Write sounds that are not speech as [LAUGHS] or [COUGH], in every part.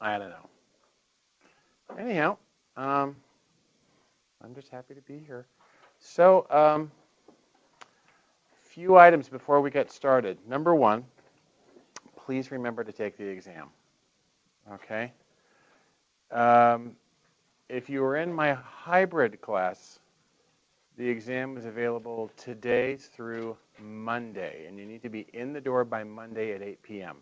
I don't know. Anyhow, um, I'm just happy to be here. So, um, few items before we get started. Number one, please remember to take the exam. Okay? Um, if you were in my hybrid class, the exam is available today through Monday, and you need to be in the door by Monday at 8 p.m.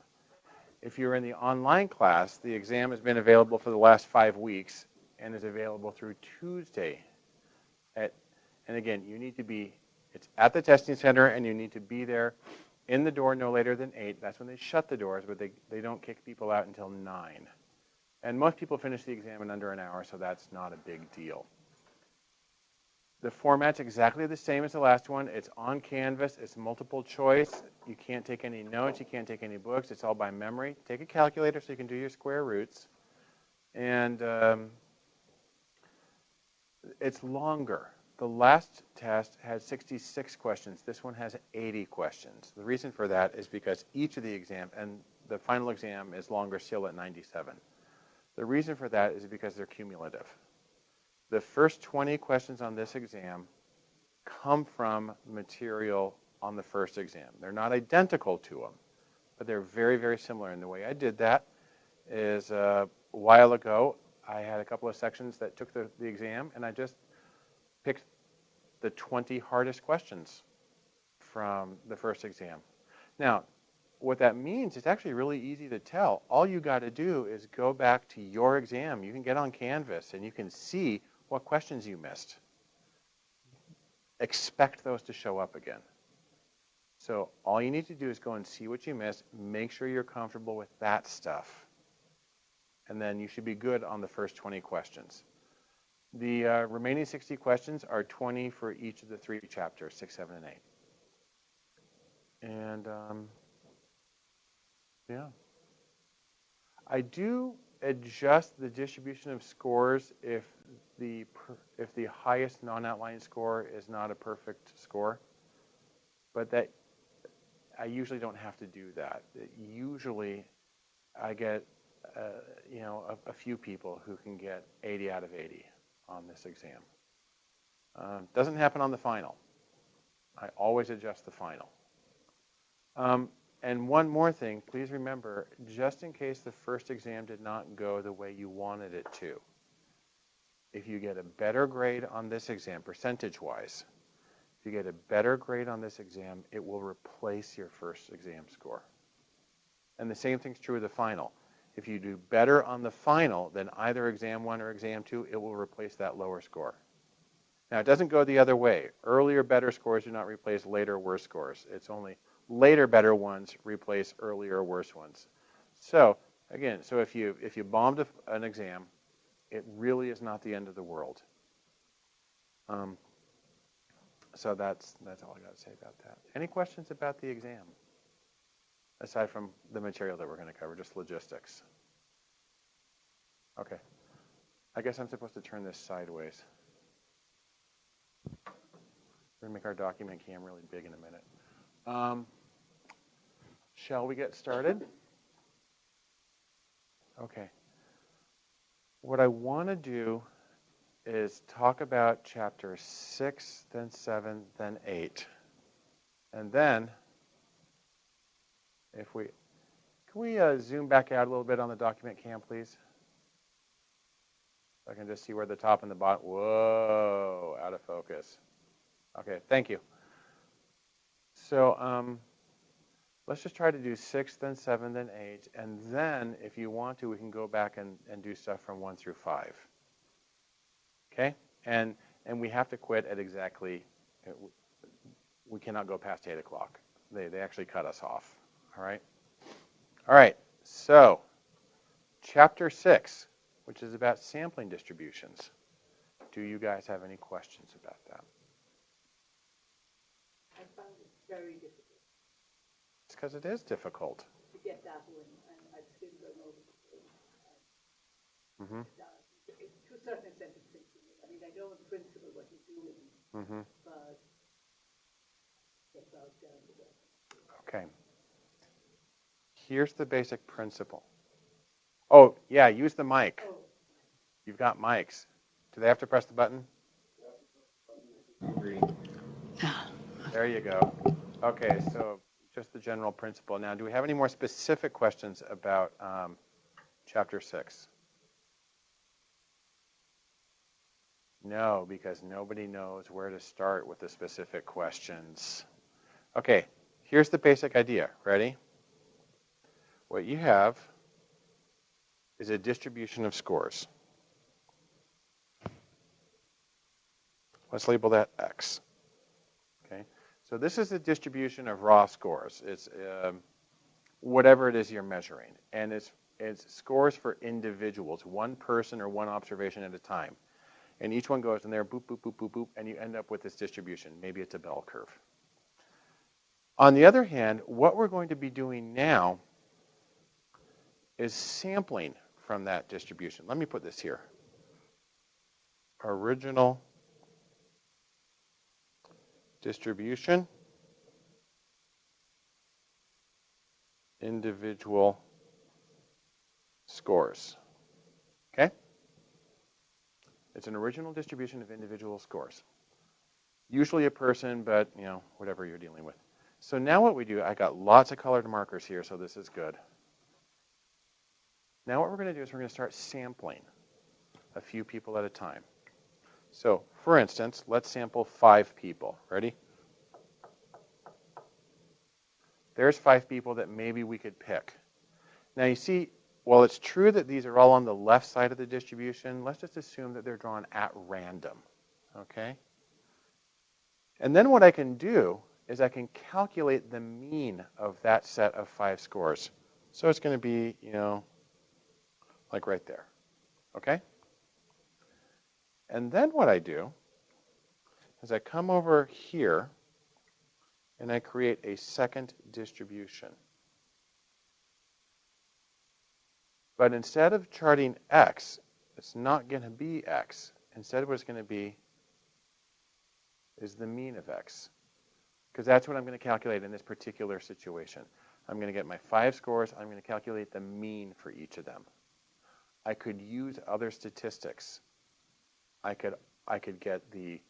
If you're in the online class, the exam has been available for the last five weeks and is available through Tuesday. At, and again, you need to be it's at the testing center, and you need to be there in the door no later than 8. That's when they shut the doors, but they, they don't kick people out until 9. And most people finish the exam in under an hour, so that's not a big deal. The format's exactly the same as the last one. It's on Canvas. It's multiple choice. You can't take any notes. You can't take any books. It's all by memory. Take a calculator so you can do your square roots. And um, it's longer. The last test had 66 questions. This one has 80 questions. The reason for that is because each of the exam, and the final exam is longer still at 97. The reason for that is because they're cumulative. The first 20 questions on this exam come from material on the first exam. They're not identical to them, but they're very, very similar. And the way I did that is uh, a while ago, I had a couple of sections that took the, the exam, and I just picked the 20 hardest questions from the first exam. Now, what that means, it's actually really easy to tell. All you got to do is go back to your exam. You can get on Canvas and you can see what questions you missed. Expect those to show up again. So all you need to do is go and see what you missed. Make sure you're comfortable with that stuff. And then you should be good on the first 20 questions. The uh, remaining 60 questions are 20 for each of the three chapters, 6, 7, and 8. And um, yeah. I do adjust the distribution of scores if the if the highest non-outlier score is not a perfect score. But that I usually don't have to do that. Usually I get uh, you know a, a few people who can get 80 out of 80 on this exam. Uh, doesn't happen on the final. I always adjust the final. Um, and one more thing, please remember, just in case the first exam did not go the way you wanted it to, if you get a better grade on this exam, percentage-wise, if you get a better grade on this exam, it will replace your first exam score. And the same thing's true of the final. If you do better on the final than either exam one or exam two, it will replace that lower score. Now, it doesn't go the other way. Earlier better scores do not replace later worse scores. It's only later better ones replace earlier worse ones. So, again, so if you if you bombed a, an exam, it really is not the end of the world. Um, so that's that's all I got to say about that. Any questions about the exam? aside from the material that we're going to cover, just logistics. Okay. I guess I'm supposed to turn this sideways. We're going to make our document cam really big in a minute. Um, shall we get started? Okay. What I want to do is talk about chapter 6, then 7, then 8. And then if we, can we uh, zoom back out a little bit on the document cam, please? I can just see where the top and the bottom, whoa, out of focus. Okay, thank you. So um, let's just try to do six, then seven, then eight, and then if you want to, we can go back and, and do stuff from one through five. Okay? And, and we have to quit at exactly, we cannot go past 8 o'clock. They, they actually cut us off. All right? All right, so chapter 6, which is about sampling distributions. Do you guys have any questions about that? I very difficult. It's because it is difficult. To get that one, and I've still gone over Mm-hmm. To a certain extent, it's simple. I mean, I know in principle what he's doing, Mm-hmm. but get bogged down to Okay. Here's the basic principle. Oh, yeah, use the mic. Oh, You've got mics. Do they have to press the button? There you go. Okay, so just the general principle. Now, do we have any more specific questions about um, chapter 6? No, because nobody knows where to start with the specific questions. Okay, here's the basic idea. Ready? What you have is a distribution of scores. Let's label that X. So this is a distribution of raw scores. It's um, whatever it is you're measuring, and it's it's scores for individuals, one person or one observation at a time. And each one goes in there, boop, boop, boop, boop, boop, and you end up with this distribution. Maybe it's a bell curve. On the other hand, what we're going to be doing now is sampling from that distribution. Let me put this here. Original distribution, individual scores. Okay? It's an original distribution of individual scores. Usually a person, but you know, whatever you're dealing with. So now what we do, I got lots of colored markers here, so this is good. Now what we're going to do is we're going to start sampling a few people at a time. So for instance, let's sample five people. Ready? There's five people that maybe we could pick. Now you see, while it's true that these are all on the left side of the distribution, let's just assume that they're drawn at random. Okay? And then what I can do is I can calculate the mean of that set of five scores. So it's going to be, you know, like right there. Okay? And then what I do is I come over here and I create a second distribution. But instead of charting x, it's not going to be x. Instead, what it's going to be is the mean of x. Because that's what I'm going to calculate in this particular situation. I'm going to get my five scores. I'm going to calculate the mean for each of them. I could use other statistics. I could, I could get the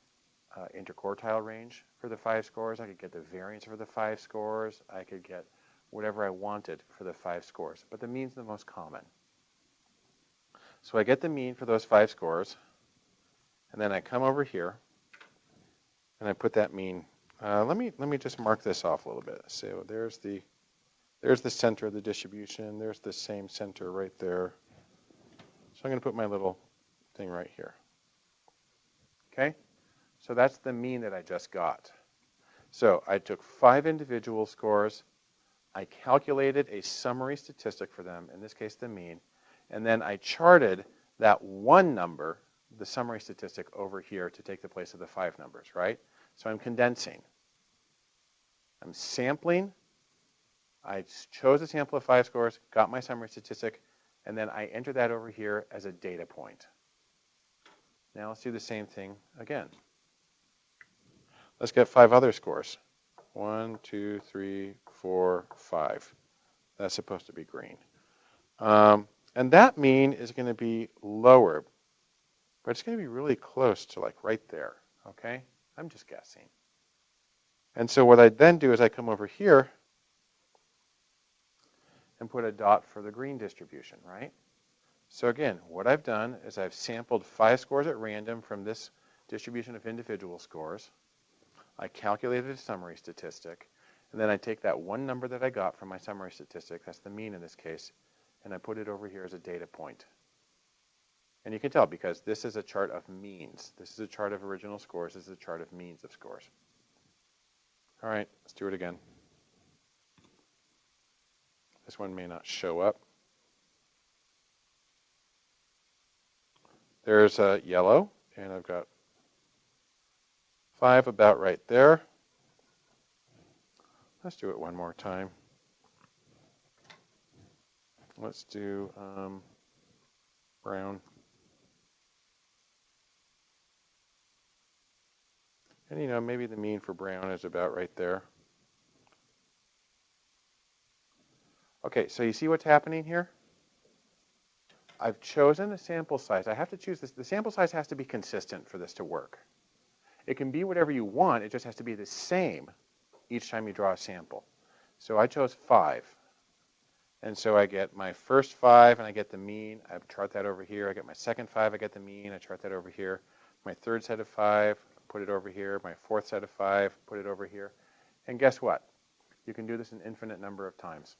uh, interquartile range for the five scores. I could get the variance for the five scores. I could get whatever I wanted for the five scores. But the mean's the most common. So I get the mean for those five scores, and then I come over here, and I put that mean. Uh, let me let me just mark this off a little bit. So there's the there's the center of the distribution. There's the same center right there. So I'm going to put my little thing right here. Okay? So that's the mean that I just got. So I took five individual scores. I calculated a summary statistic for them, in this case the mean, and then I charted that one number, the summary statistic, over here to take the place of the five numbers, right? So I'm condensing. I'm sampling. I chose a sample of five scores, got my summary statistic, and then I enter that over here as a data point. Now let's do the same thing again. Let's get five other scores. One, two, three, four, five. That's supposed to be green. Um, and that mean is going to be lower, but it's going to be really close to like right there, okay? I'm just guessing. And so what I then do is I come over here and put a dot for the green distribution, right? So again, what I've done is I've sampled five scores at random from this distribution of individual scores. I calculated a summary statistic, and then I take that one number that I got from my summary statistic, that's the mean in this case, and I put it over here as a data point. And you can tell because this is a chart of means. This is a chart of original scores. This is a chart of means of scores. All right, let's do it again. This one may not show up. There's a yellow, and I've got five about right there. Let's do it one more time. Let's do um, brown. And you know, maybe the mean for brown is about right there. Okay, so you see what's happening here? I've chosen a sample size. I have to choose this. The sample size has to be consistent for this to work. It can be whatever you want. It just has to be the same each time you draw a sample. So I chose 5. And so I get my first 5, and I get the mean. I chart that over here. I get my second 5, I get the mean. I chart that over here. My third set of 5, put it over here. My fourth set of 5, put it over here. And guess what? You can do this an infinite number of times.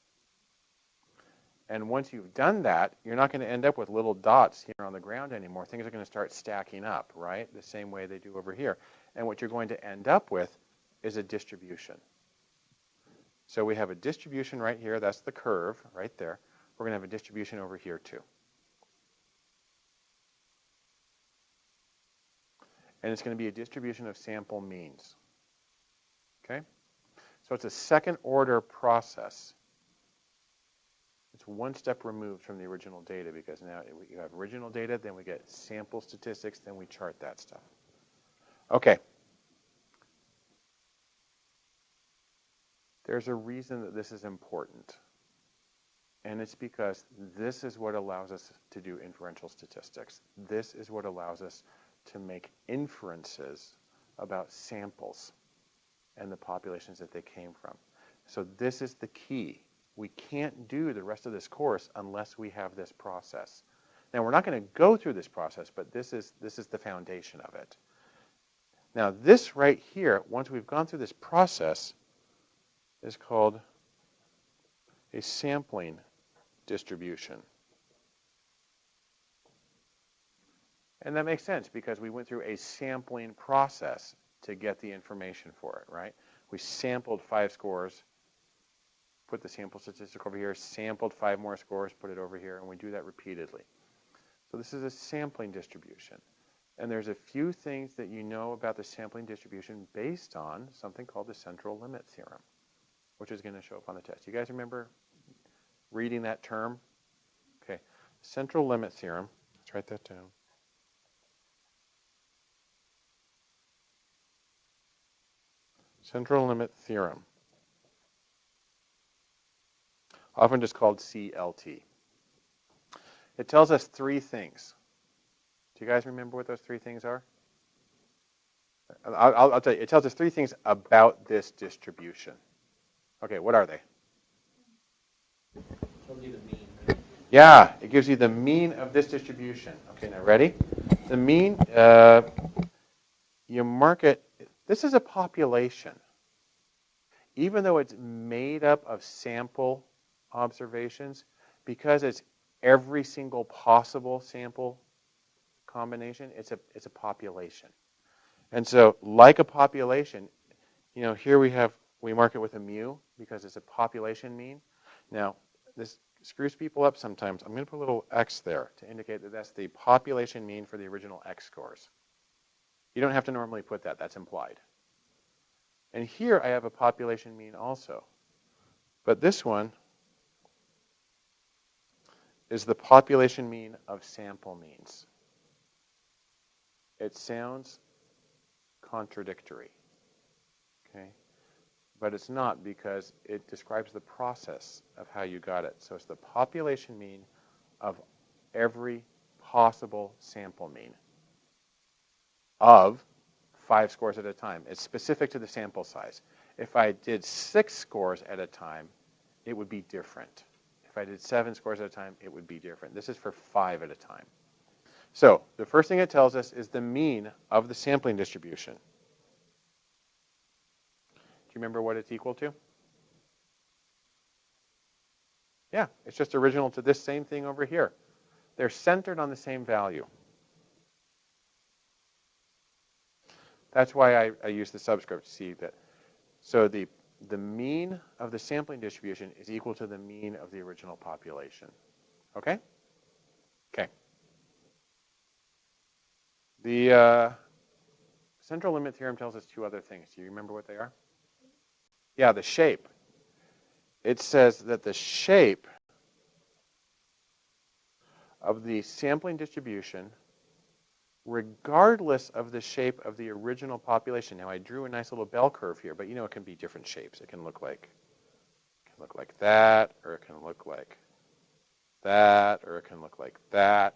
And once you've done that, you're not going to end up with little dots here on the ground anymore. Things are going to start stacking up, right? The same way they do over here. And what you're going to end up with is a distribution. So we have a distribution right here. That's the curve right there. We're going to have a distribution over here too. And it's going to be a distribution of sample means. Okay? So it's a second order process. It's one step removed from the original data because now you have original data, then we get sample statistics, then we chart that stuff. Okay. There's a reason that this is important. And it's because this is what allows us to do inferential statistics. This is what allows us to make inferences about samples and the populations that they came from. So this is the key. We can't do the rest of this course unless we have this process. Now, we're not going to go through this process, but this is, this is the foundation of it. Now, this right here, once we've gone through this process, is called a sampling distribution. And that makes sense because we went through a sampling process to get the information for it, right? We sampled five scores, put the sample statistic over here, sampled five more scores, put it over here, and we do that repeatedly. So this is a sampling distribution. And there's a few things that you know about the sampling distribution based on something called the central limit theorem, which is going to show up on the test. You guys remember reading that term? Okay, central limit theorem. Let's write that down. Central limit theorem, often just called CLT. It tells us three things. Do you guys remember what those three things are? I'll, I'll, tell you. It tells us three things about this distribution. Okay, what are they? The mean. yeah, it gives you the mean of this distribution. Okay, now ready? The mean, uh, you mark it this is a population. Even though it's made up of sample observations, because it's every single possible sample combination, it's a, it's a population. And so, like a population, you know, here we have, we mark it with a mu because it's a population mean. Now, this screws people up sometimes. I'm going to put a little x there to indicate that that's the population mean for the original x scores. You don't have to normally put that. That's implied. And here I have a population mean also. But this one is the population mean of sample means. It sounds contradictory, okay? But it's not because it describes the process of how you got it. So it's the population mean of every possible sample mean of five scores at a time. It's specific to the sample size. If I did six scores at a time, it would be different. If I did seven scores at a time, it would be different. This is for five at a time. So the first thing it tells us is the mean of the sampling distribution. Do you remember what it's equal to? Yeah, it's just original to this same thing over here. They're centered on the same value. That's why I, I use the subscript to see that. So the, the mean of the sampling distribution is equal to the mean of the original population. Okay? Okay. The uh, central limit theorem tells us two other things. Do you remember what they are? Yeah, the shape. It says that the shape of the sampling distribution regardless of the shape of the original population. Now I drew a nice little bell curve here, but you know it can be different shapes. It can look like it can look like that, or it can look like that, or it can look like that.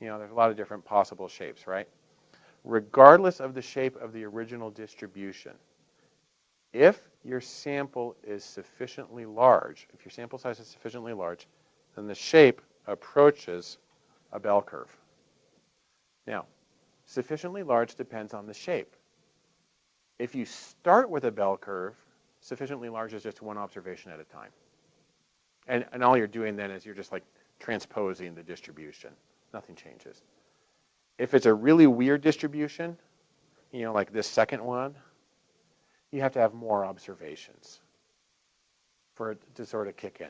You know, there's a lot of different possible shapes, right? Regardless of the shape of the original distribution, if your sample is sufficiently large, if your sample size is sufficiently large, then the shape approaches a bell curve. Now, sufficiently large depends on the shape. If you start with a bell curve, sufficiently large is just one observation at a time. And, and all you're doing then is you're just like transposing the distribution. Nothing changes. If it's a really weird distribution, you know, like this second one, you have to have more observations for it to sort of kick in.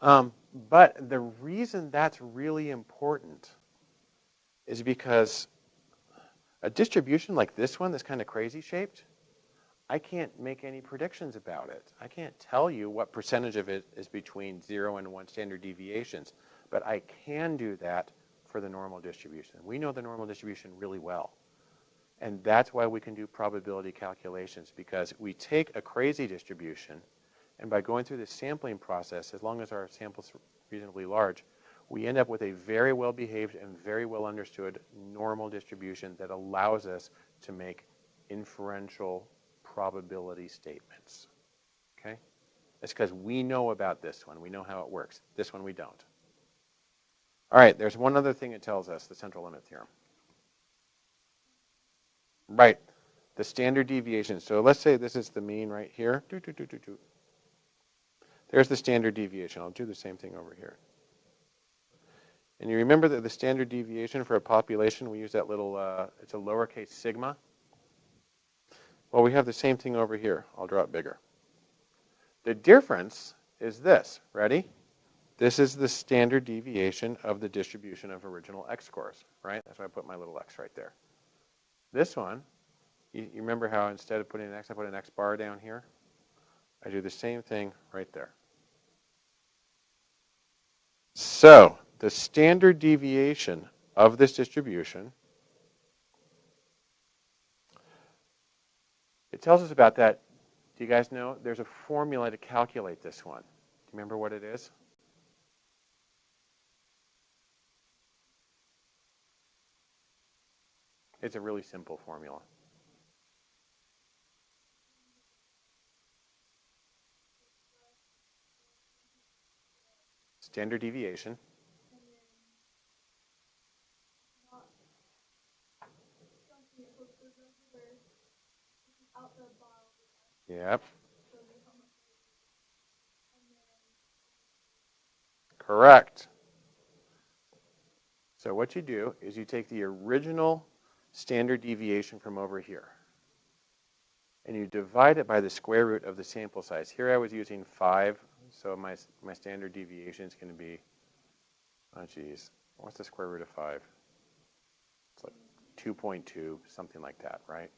Um, but the reason that's really important is because a distribution like this one, that's kind of crazy shaped, I can't make any predictions about it. I can't tell you what percentage of it is between zero and one standard deviations, but I can do that for the normal distribution. We know the normal distribution really well. And that's why we can do probability calculations because we take a crazy distribution and by going through the sampling process, as long as our sample's reasonably large, we end up with a very well behaved and very well understood normal distribution that allows us to make inferential probability statements. Okay? It's because we know about this one. We know how it works. This one we don't. All right, there's one other thing it tells us, the central limit theorem. Right, the standard deviation. So let's say this is the mean right here. There's the standard deviation. I'll do the same thing over here. And you remember that the standard deviation for a population, we use that little, uh, it's a lowercase sigma. Well, we have the same thing over here. I'll draw it bigger. The difference is this. Ready? This is the standard deviation of the distribution of original x-scores, right? That's why I put my little x right there. This one, you, you remember how instead of putting an x, I put an x bar down here? I do the same thing right there. So the standard deviation of this distribution, it tells us about that. Do you guys know? There's a formula to calculate this one. Do you remember what it is? It's a really simple formula. Standard deviation. Yep. Correct. So what you do is you take the original standard deviation from over here. And you divide it by the square root of the sample size. Here I was using 5, so my, my standard deviation is going to be, oh geez, what's the square root of 5? It's like 2.2, something like that, right?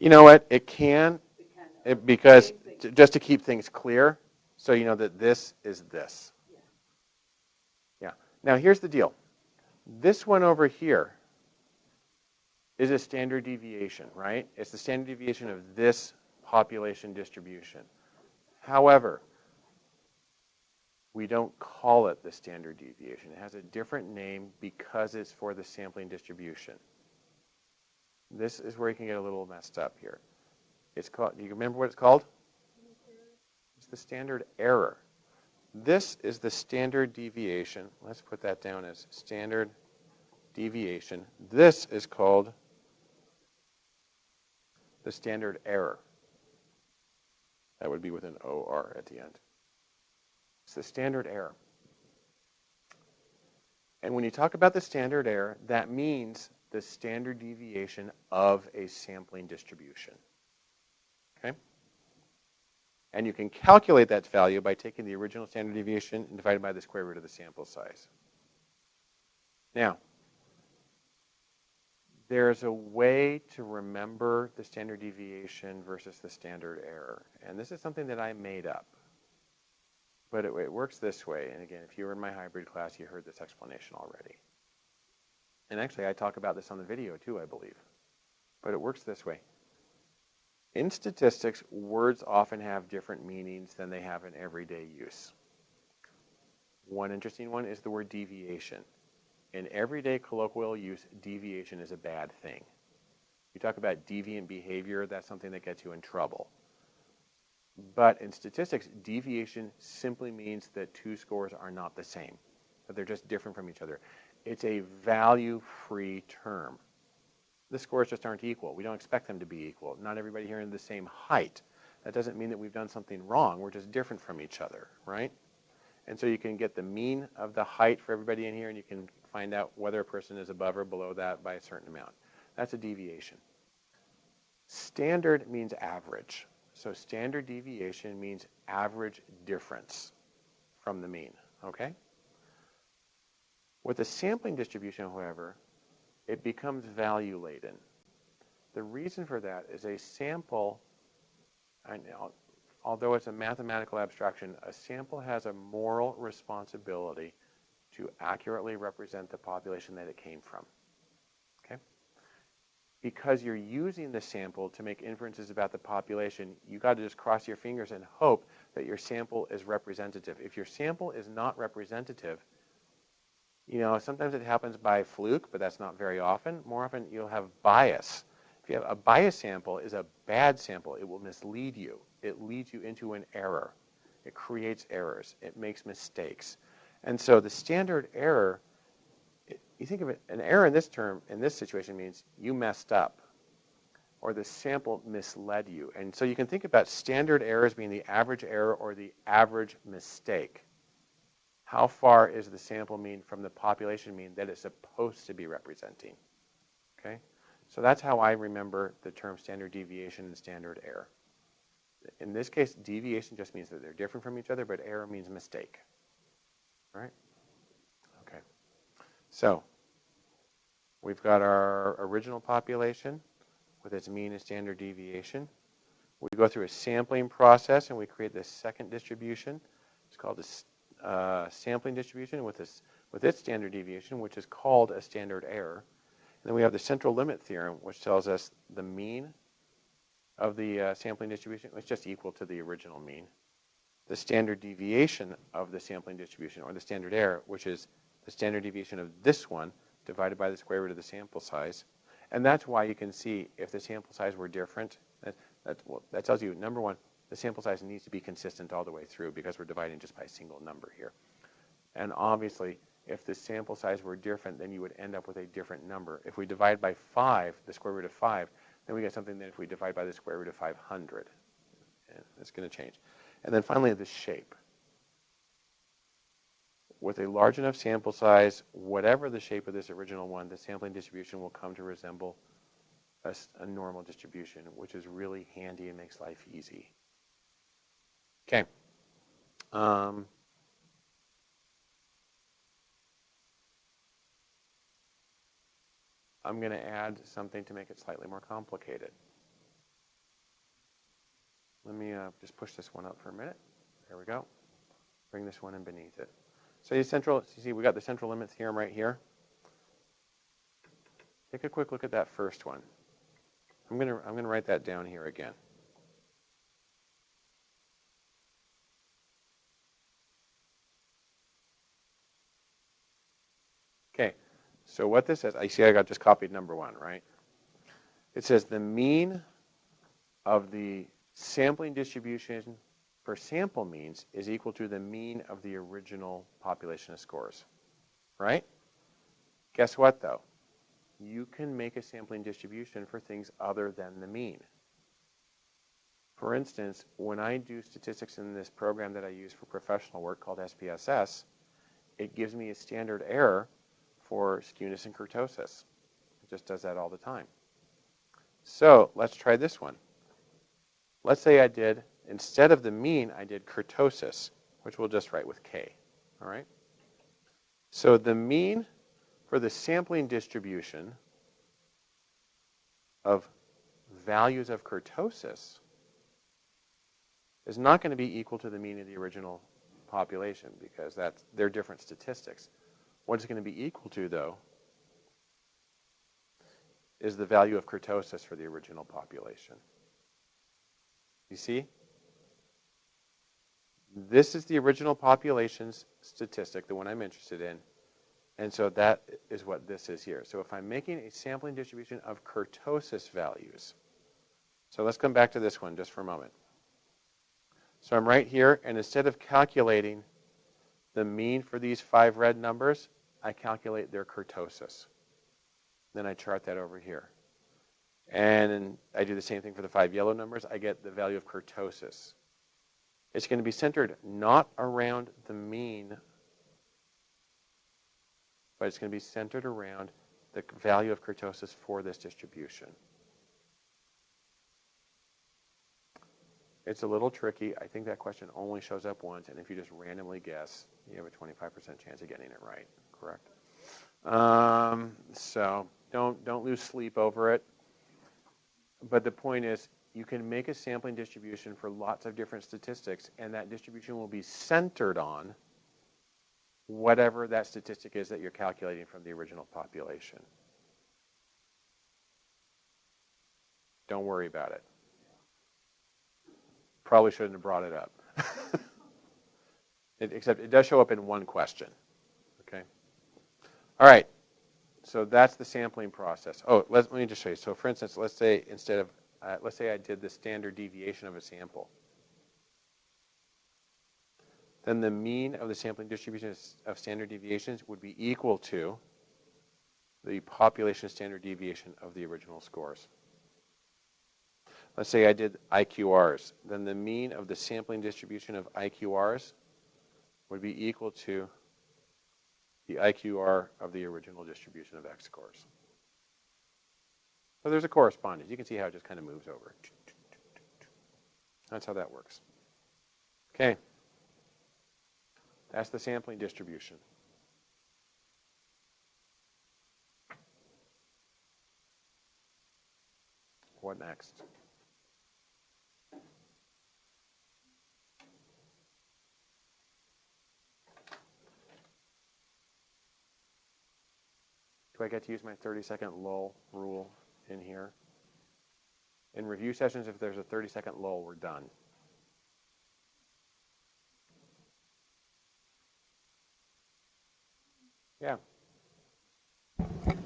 You know what? It can, it, because just to keep things clear, so you know that this is this. Yeah. Now here's the deal. This one over here is a standard deviation, right? It's the standard deviation of this population distribution. However, we don't call it the standard deviation. It has a different name because it's for the sampling distribution. This is where you can get a little messed up here. It's called, do you remember what it's called? It's the standard error. This is the standard deviation. Let's put that down as standard deviation. This is called the standard error. That would be with an OR at the end. It's the standard error. And when you talk about the standard error, that means the standard deviation of a sampling distribution. Okay? And you can calculate that value by taking the original standard deviation and dividing by the square root of the sample size. Now, there's a way to remember the standard deviation versus the standard error. And this is something that I made up. But it, it, works this way. And again, if you were in my hybrid class, you heard this explanation already. And actually, I talk about this on the video too, I believe. but it works this way. In statistics, words often have different meanings than they have in everyday use. One interesting one is the word deviation. In everyday colloquial use, deviation is a bad thing. You talk about deviant behavior, that's something that gets you in trouble. But in statistics, deviation simply means that two scores are not the same, that they're just different from each other. It's a value-free term. The scores just aren't equal. We don't expect them to be equal. Not everybody here in the same height. That doesn't mean that we've done something wrong. We're just different from each other, right? And so you can get the mean of the height for everybody in here, and you can find out whether a person is above or below that by a certain amount. That's a deviation. Standard means average. So standard deviation means average difference from the mean, okay? With a sampling distribution, however, it becomes value laden. The reason for that is a sample, although it's a mathematical abstraction, a sample has a moral responsibility to accurately represent the population that it came from. Okay? Because you're using the sample to make inferences about the population, you got to just cross your fingers and hope that your sample is representative. If your sample is not representative, you know, sometimes it happens by fluke, but that's not very often. More often, you'll have bias. If you have a bias sample is a bad sample. It will mislead you. It leads you into an error. It creates errors. It makes mistakes. And so the standard error, you think of it, an error in this term, in this situation means you messed up or the sample misled you. And so you can think about standard errors being the average error or the average mistake. How far is the sample mean from the population mean that it's supposed to be representing? Okay? So that's how I remember the term standard deviation and standard error. In this case, deviation just means that they're different from each other, but error means mistake. All right? Okay. So we've got our original population with its mean and standard deviation. We go through a sampling process and we create this second distribution. It's called a uh, sampling distribution with, this, with its standard deviation, which is called a standard error. And then we have the central limit theorem, which tells us the mean of the uh, sampling distribution is just equal to the original mean the standard deviation of the sampling distribution, or the standard error, which is the standard deviation of this one divided by the square root of the sample size. And that's why you can see if the sample size were different, that, that, well, that tells you, number one, the sample size needs to be consistent all the way through because we're dividing just by a single number here. And obviously, if the sample size were different, then you would end up with a different number. If we divide by 5, the square root of 5, then we get something that if we divide by the square root of 500, it's going to change. And then finally, the shape. With a large enough sample size, whatever the shape of this original one, the sampling distribution will come to resemble a, a normal distribution, which is really handy and makes life easy. Okay. Um, I'm going to add something to make it slightly more complicated. Let me uh, just push this one up for a minute. There we go. Bring this one in beneath it. So you central, you see we got the central limit theorem right here. Take a quick look at that first one. I'm going to I'm going to write that down here again. Okay, so what this says, I see I got just copied number one, right? It says the mean of the sampling distribution for sample means is equal to the mean of the original population of scores, right? Guess what, though? You can make a sampling distribution for things other than the mean. For instance, when I do statistics in this program that I use for professional work called SPSS, it gives me a standard error for skewness and kurtosis. It just does that all the time. So let's try this one. Let's say I did, instead of the mean, I did kurtosis, which we'll just write with k. All right? So the mean for the sampling distribution of values of kurtosis is not going to be equal to the mean of the original population because that's, they're different statistics. What it's going to be equal to, though, is the value of kurtosis for the original population. You see? This is the original population's statistic, the one I'm interested in. And so that is what this is here. So if I'm making a sampling distribution of kurtosis values, so let's come back to this one just for a moment. So I'm right here, and instead of calculating the mean for these five red numbers, I calculate their kurtosis. Then I chart that over here. And I do the same thing for the five yellow numbers. I get the value of kurtosis. It's going to be centered not around the mean, but it's going to be centered around the value of kurtosis for this distribution. It's a little tricky. I think that question only shows up once, and if you just randomly guess, you have a 25% chance of getting it right, correct? Um, so don't, don't lose sleep over it. But the point is, you can make a sampling distribution for lots of different statistics, and that distribution will be centered on whatever that statistic is that you're calculating from the original population. Don't worry about it. Probably shouldn't have brought it up. [LAUGHS] it, except it does show up in one question. All right. So that's the sampling process. Oh, let, let me just show you. So for instance, let's say instead of, uh, let's say I did the standard deviation of a sample. Then the mean of the sampling distribution of standard deviations would be equal to the population standard deviation of the original scores. Let's say I did IQRs. Then the mean of the sampling distribution of IQRs would be equal to the IQR of the original distribution of X scores. So there's a correspondence. You can see how it just kind of moves over. That's how that works. Okay. That's the sampling distribution. What next? Do I get to use my 30 second lull rule in here? In review sessions, if there's a 30 second lull, we're done. Yeah.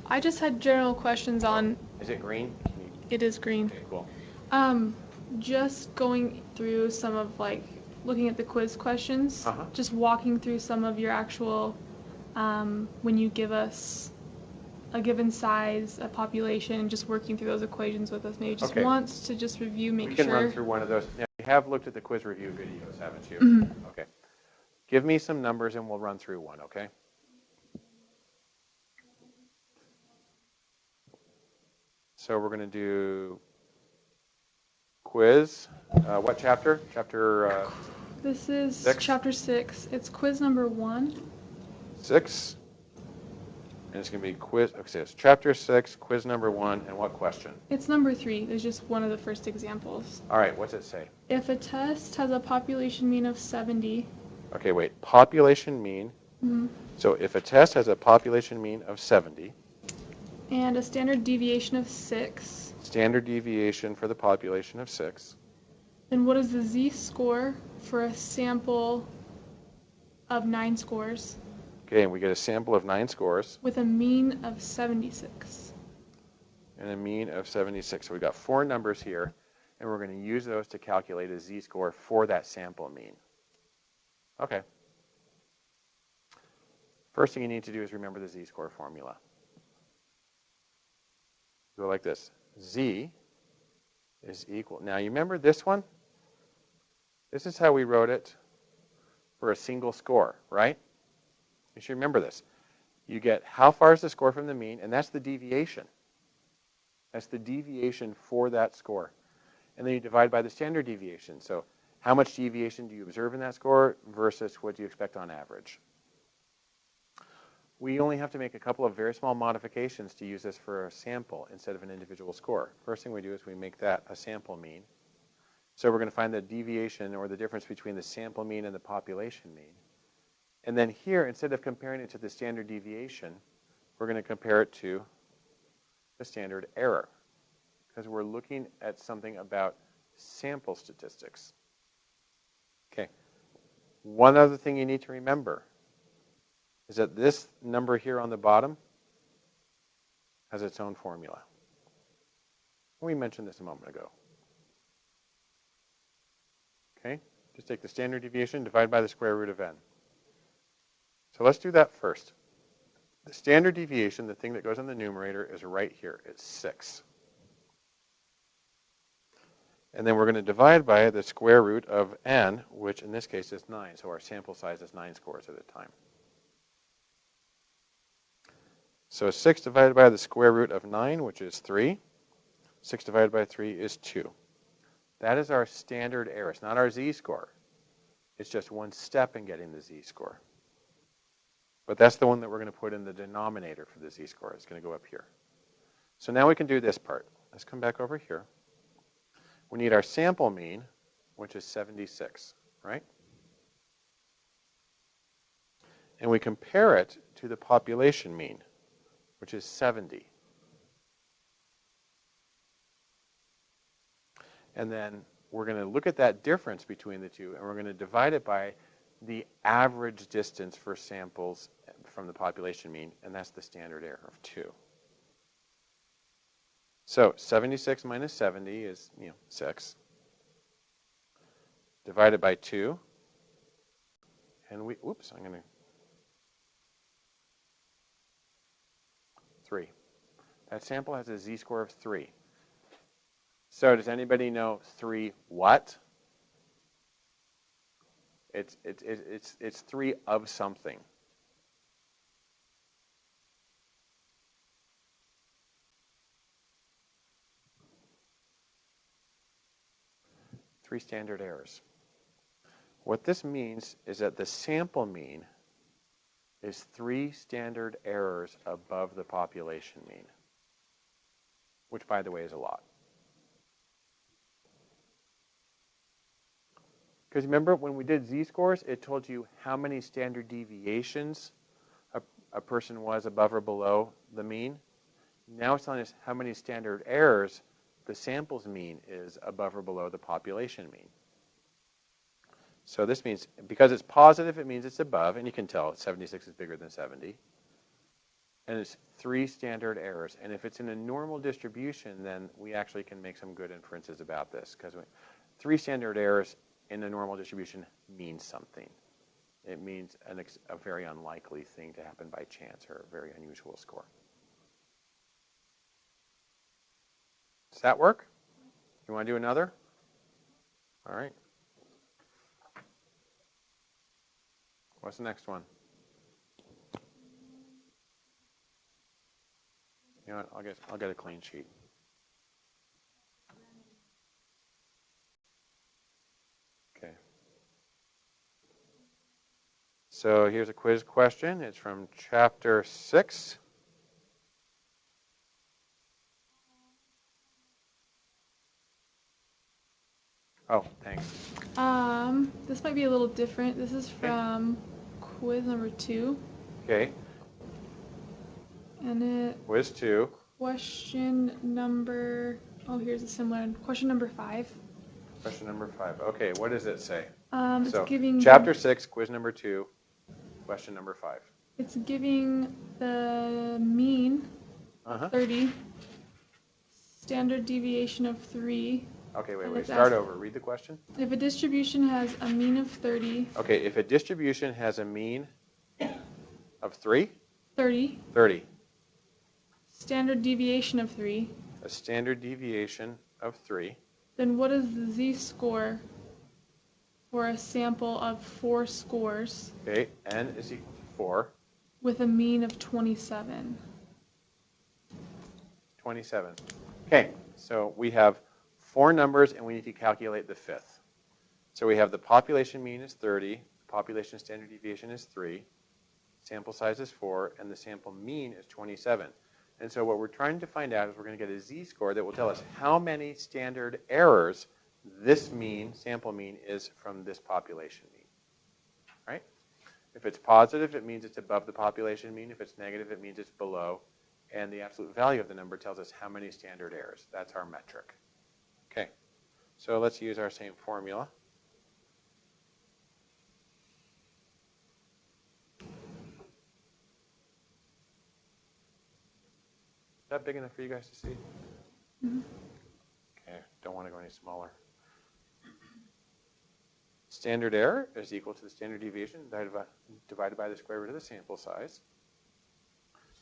I just had general questions on, Is it green? It is green. Okay, cool. Um, just going through some of like, looking at the quiz questions, Uh-huh. just walking through some of your actual, um, when you give us a given size, a population, and just working through those equations with us, maybe just Okay. once to just review, make We sure. can run through one of those. Now, you have looked at the quiz review videos, haven't you? Mhm. Okay. Give me some numbers and we'll run through one, okay? So we're going to do quiz. Uh, what chapter? Chapter uh, This is Six? chapter six. It's quiz number one. six. And it's going to be quiz. Okay, it's chapter six, quiz number one, and what question? It's number three. It's just one of the first examples. All right, what's it say? If a test has a population mean of 70, Okay, wait. Population mean. mhm, So if a test has a population mean of 70, and a standard deviation of 6, standard deviation for the population of 6, then what is the z-score for a sample of 9 scores okay, and we get a sample of 9 scores with a mean of 76? and a mean of 76. So we've got four numbers here, and we're going to use those to calculate a z-score for that sample mean. Okay. First thing you need to do is remember the z-score formula. Go like this. Z is equal. Now, you remember this one? This is how we wrote it for a single score, right? You should remember this. You get how far is the score from the mean, and that's the deviation. That's the deviation for that score. And then you divide by the standard deviation. So how much deviation do you observe in that score versus what do you expect on average? We only have to make a couple of very small modifications to use this for a sample instead of an individual score. First thing we do is we make that a sample mean. So we're going to find the deviation or the difference between the sample mean and the population mean. And then here, instead of comparing it to the standard deviation, we're going to compare it to the standard error because we're looking at something about sample statistics. Okay. One other thing you need to remember is that this number here on the bottom has its own formula. We mentioned this a moment ago. Okay, just take the standard deviation, divide by the square root of n. So let's do that first. The standard deviation, the thing that goes in the numerator, is right here. It's 6. And then we're going to divide by the square root of n, which in this case is 9. So our sample size is 9 scores at a time. So 6 divided by the square root of 9, which is 3. 6 divided by 3 is 2. That is our standard error. It's not our z-score. It's just one step in getting the z-score. But that's the one that we're going to put in the denominator for the z-score. It's going to go up here. So now we can do this part. Let's come back over here. We need our sample mean, which is 76, right? And we compare it to the population mean which is 70. And then we're going to look at that difference between the two, and we're going to divide it by the average distance for samples from the population mean, and that's the standard error of 2. So 76 minus 70 is, you know, 6. Divided by 2. And we, oops, I'm going to 3. That sample has a z-score of 3. So does anybody know 3 what? It's, it's, it's, it's 3 of something. Three standard errors. What this means is that the sample mean is three standard errors above the population mean, which, by the way, is a lot. Because remember, when we did z-scores, it told you how many standard deviations a, a person was above or below the mean. Now it's telling us how many standard errors the sample's mean is above or below the population mean. So this means, because it's positive, it means it's above, and you can tell 76 is bigger than 70. And it's three standard errors. And if it's in a normal distribution, then we actually can make some good inferences about this, because three standard errors in the normal distribution means something. It means an a very unlikely thing to happen by chance or a very unusual score. Does that work? You want to do another? All right. What's the next one? You know what? I'll get I'll get a clean sheet. So here's a quiz question. It's from chapter six. Oh, thanks. Um, this might be a little different. This is from quiz number two. Okay. And it Quiz two. question number oh here's a similar one. Question number five. Question number five. Okay, what does it say? Um, it's so giving chapter six, quiz number two, question number five. It's giving the mean Uh-huh. 30, standard deviation of 3. Okay, wait, wait. Start ask- over. Read the question. If a distribution has a mean of 30, Okay, if a distribution has a mean of 3, 30, 30, standard deviation of 3, a standard deviation of 3, then what is the z-score for a sample of four scores okay, n is equal to 4, with a mean of 27? 27. Okay, so we have four numbers and we need to calculate the fifth. So we have the population mean is 30, the population standard deviation is 3, sample size is 4, and the sample mean is 27. And so what we're trying to find out is we're going to get a z-score that will tell us how many standard errors this mean, sample mean, is from this population mean. Right? If it's positive, it means it's above the population mean. If it's negative, it means it's below. And the absolute value of the number tells us how many standard errors. That's our metric. Okay, so let's use our same formula. Is that big enough for you guys to see? Mhm. Okay, don't want to go any smaller. Standard error is equal to the standard deviation divided by, the square root of the sample size.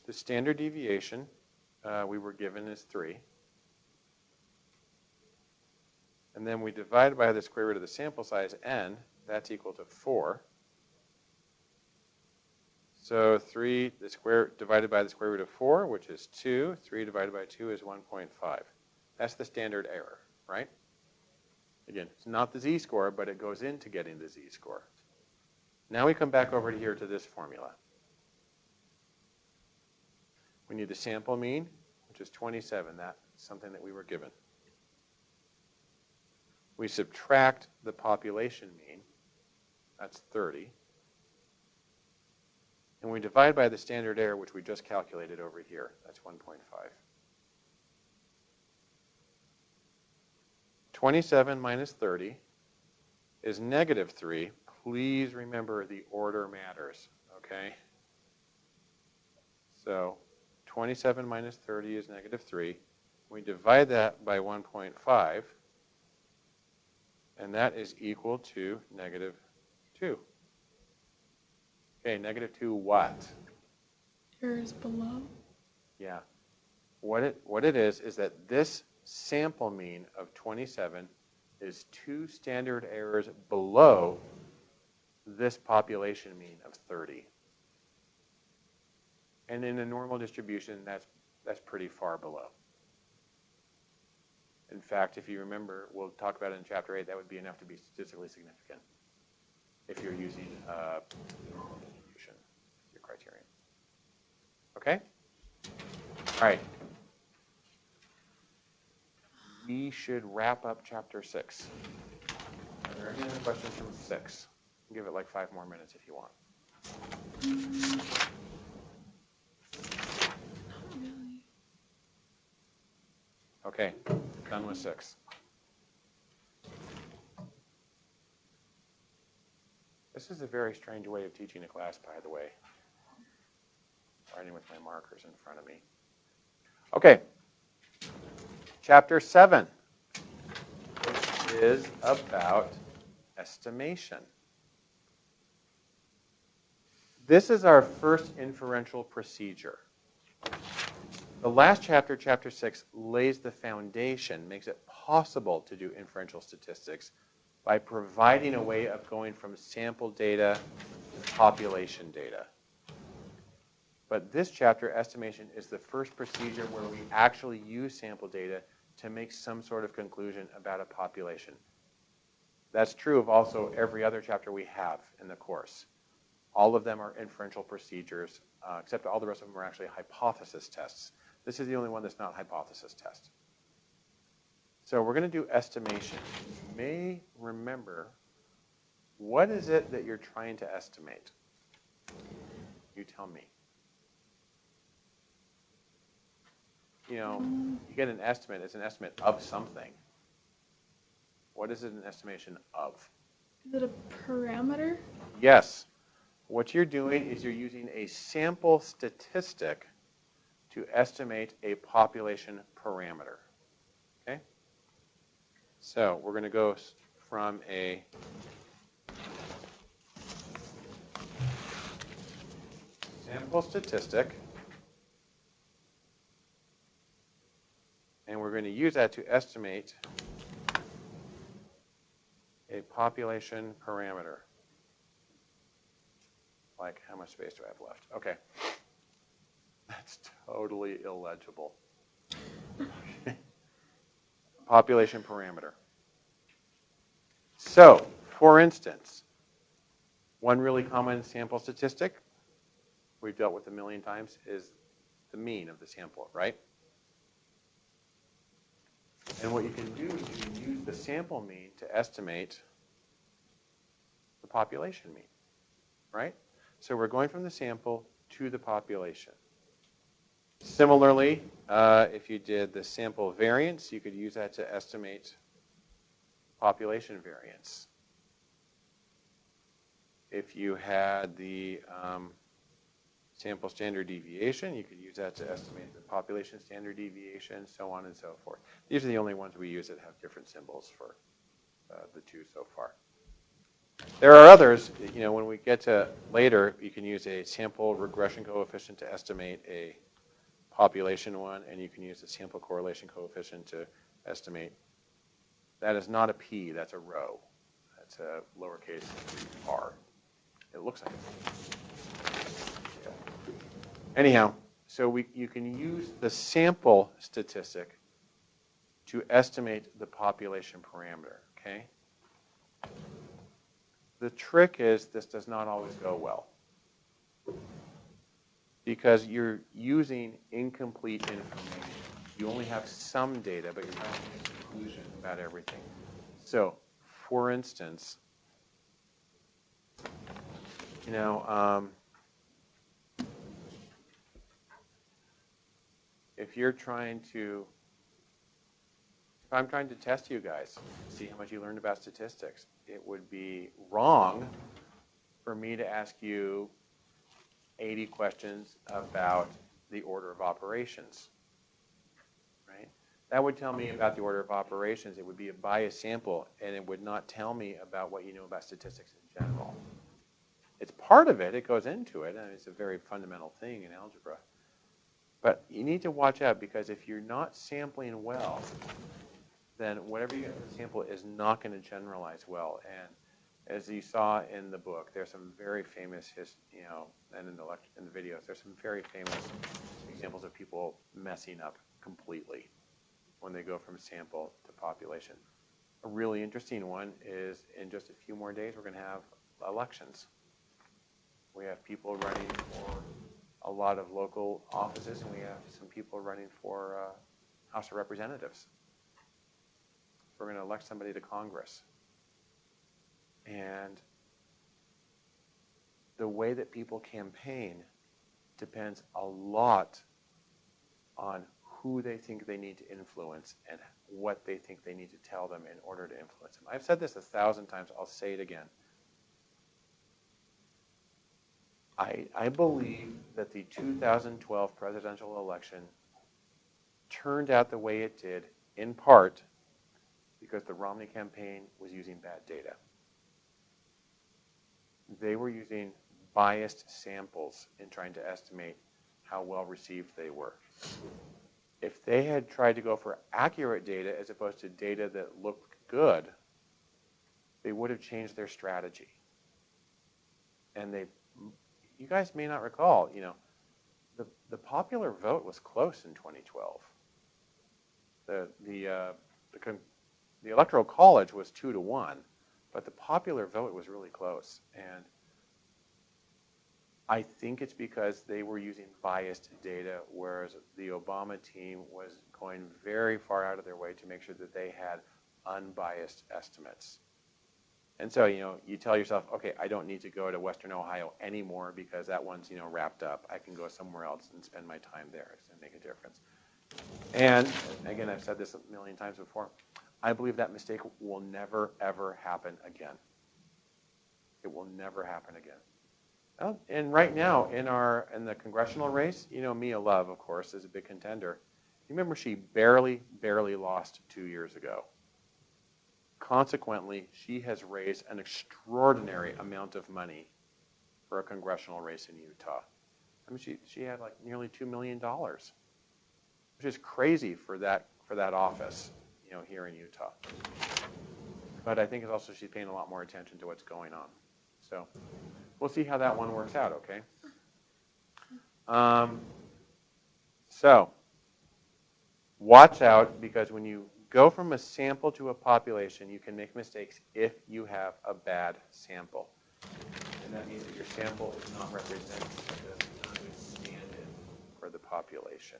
The standard deviation uh, we were given is 3. And then we divide by the square root of the sample size, n. That's equal to 4. So 3 the square divided by the square root of 4, which is 2. 3 divided by 2 is 1.5. That's the standard error, right? Again, it's not the z-score, but it goes into getting the z-score. Now we come back over here to this formula. We need the sample mean, which is 27. That's something that we were given. We subtract the population mean. That's 30. And we divide by the standard error, which we just calculated over here. That's 1.5. 27 minus 30 is negative 3. Please remember the order matters, okay? So 27 minus 30 is negative 3. We divide that by 1.5, and that is equal to negative 2. Okay, negative 2 what? Errors below. Yeah. What it, what it is, is that this sample mean of 27 is two standard errors below this population mean of 30. And in a normal distribution, that's, that's pretty far below. In fact, if you remember, we'll talk about it in chapter 8, that would be enough to be statistically significant if you're using uh, normal distribution, your criterion. Okay? All right. We should wrap up chapter 6. Are there any other questions from 6? Give it like five more minutes if you want. Okay, done with 6. This is a very strange way of teaching a class, by the way. Writing with my markers in front of me. Okay. Chapter 7, which is about estimation. This is our first inferential procedure. The last chapter, chapter 6, lays the foundation, makes it possible to do inferential statistics by providing a way of going from sample data to population data. But this chapter, estimation, is the first procedure where we actually use sample data to make some sort of conclusion about a population. That's true of also every other chapter we have in the course. All of them are inferential procedures, uh, except all the rest of them are actually hypothesis tests. This is the only one that's not hypothesis test. So we're going to do estimation. You may remember, what is it that you're trying to estimate? You tell me. You know, you get an estimate, it's an estimate of something. What is it an estimation of? Is it a parameter? Yes. What you're doing is you're using a sample statistic to estimate a population parameter. Okay? So we're going to go from a sample statistic, and we're going to use that to estimate a population parameter. Like, how much space do I have left? Okay. That's totally illegible. [LAUGHS] Population parameter. So, for instance, one really common sample statistic we've dealt with a million times is the mean of the sample, right? And what you can do is you can use the sample mean to estimate the population mean, right? So we're going from the sample to the population. Similarly, uh, if you did the sample variance, you could use that to estimate population variance. If you had the um, sample standard deviation, you could use that to estimate the population standard deviation, so on and so forth. These are the only ones we use that have different symbols for uh, the two so far. There are others, you know, when we get to later, you can use a sample regression coefficient to estimate a population one, and you can use a sample correlation coefficient to estimate. That is not a p, that's a rho. That's a lowercase r. It looks like it. Anyhow, so we, you can use the sample statistic to estimate the population parameter, okay? The trick is this does not always go well because you're using incomplete information. You only have some data, but you're not making a conclusion about everything. So, for instance, you know, um, if you're trying to, if I'm trying to test you guys, see how much you learned about statistics, it would be wrong for me to ask you 80 questions about the order of operations, right? That would tell me about the order of operations. It would be a biased sample, and it would not tell me about what you know about statistics in general. It's part of it. It goes into it, and it's a very fundamental thing in algebra. But you need to watch out because if you're not sampling well, then whatever you sample is not going to generalize well. And as you saw in the book, there's some very famous, his, you know, and in the in the videos, there's some very famous examples of people messing up completely when they go from sample to population. A really interesting one is in just a few more days, we're going to have elections. We have people running for a lot of local offices, and we have some people running for uh, House of Representatives. We're going to elect somebody to Congress. And the way that people campaign depends a lot on who they think they need to influence and what they think they need to tell them in order to influence them. I've said this a thousand times, I'll say it again. I, I believe that the 2012 presidential election turned out the way it did in part because the Romney campaign was using bad data they were using biased samples in trying to estimate how well received they were. If they had tried to go for accurate data as opposed to data that looked good, they would have changed their strategy. And they, you guys may not recall, you know, the, the popular vote was close in 2012. The, the, uh, the, the electoral college was two to one but the popular vote was really close. And I think it's because they were using biased data, whereas the Obama team was going very far out of their way to make sure that they had unbiased estimates. And so, you know, you tell yourself, okay, I don't need to go to Western Ohio anymore because that one's, you know, wrapped up. I can go somewhere else and spend my time there. To make a difference. And again, I've said this a million times before. I believe that mistake will never, ever happen again. It will never happen again. Well, and right now, in our in the congressional race, you know, Mia Love, of course, is a big contender. You remember she barely, barely lost two years ago. Consequently, she has raised an extraordinary amount of money for a congressional race in Utah. I mean, she, she had like nearly $2 million, which is crazy for that, for that office you know, here in Utah. But I think it's also she's paying a lot more attention to what's going on. So we'll see how that one works out, okay? Um, so watch out because when you go from a sample to a population, you can make mistakes if you have a bad sample. And that means that your sample is not representative, for the population.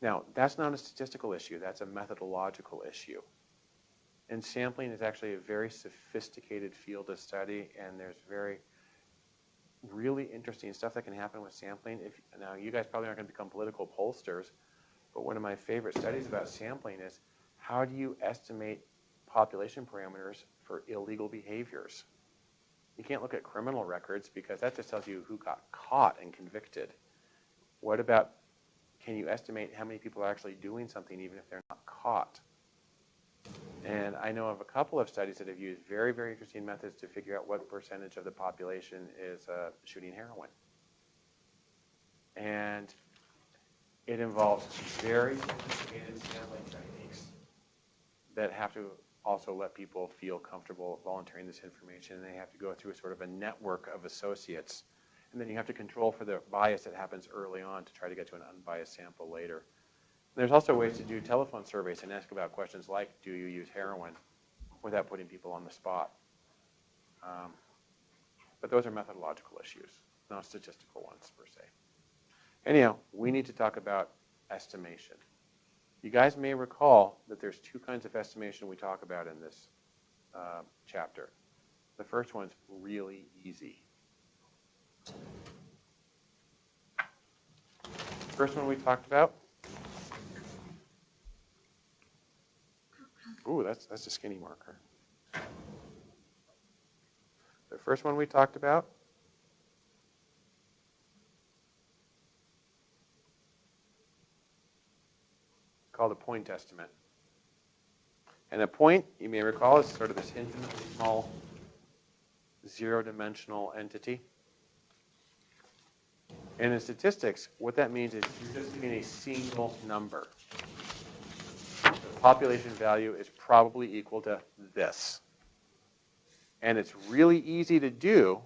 Now, that's not a statistical issue, that's a methodological issue. And sampling is actually a very sophisticated field of study, and there's very, really interesting stuff that can happen with sampling. If now you guys probably aren't going to become political pollsters, but one of my favorite studies about sampling is how do you estimate population parameters for illegal behaviors? You can't look at criminal records because that just tells you who got caught and convicted. What about can you estimate how many people are actually doing something even if they're not caught? And I know of a couple of studies that have used very, very interesting methods to figure out what percentage of the population is uh, shooting heroin. And it involves very sophisticated sampling techniques that have to also let people feel comfortable volunteering this information. And they have to go through a sort of a network of associates. And then you have to control for the bias that happens early on to try to get to an unbiased sample later. There's also ways to do telephone surveys and ask about questions like, do you use heroin, without putting people on the spot. Um, but those are methodological issues, not statistical ones per se. Anyhow, we need to talk about estimation. You guys may recall that there's two kinds of estimation we talk about in this uh, chapter. The first one's really easy. First one we talked about. Ooh, that's that's a skinny marker. The first one we talked about called a point estimate. And a point, you may recall, is sort of this infinitely small zero-dimensional entity. And in statistics, what that means is you're just giving a single number. The population value is probably equal to this. And it's really easy to do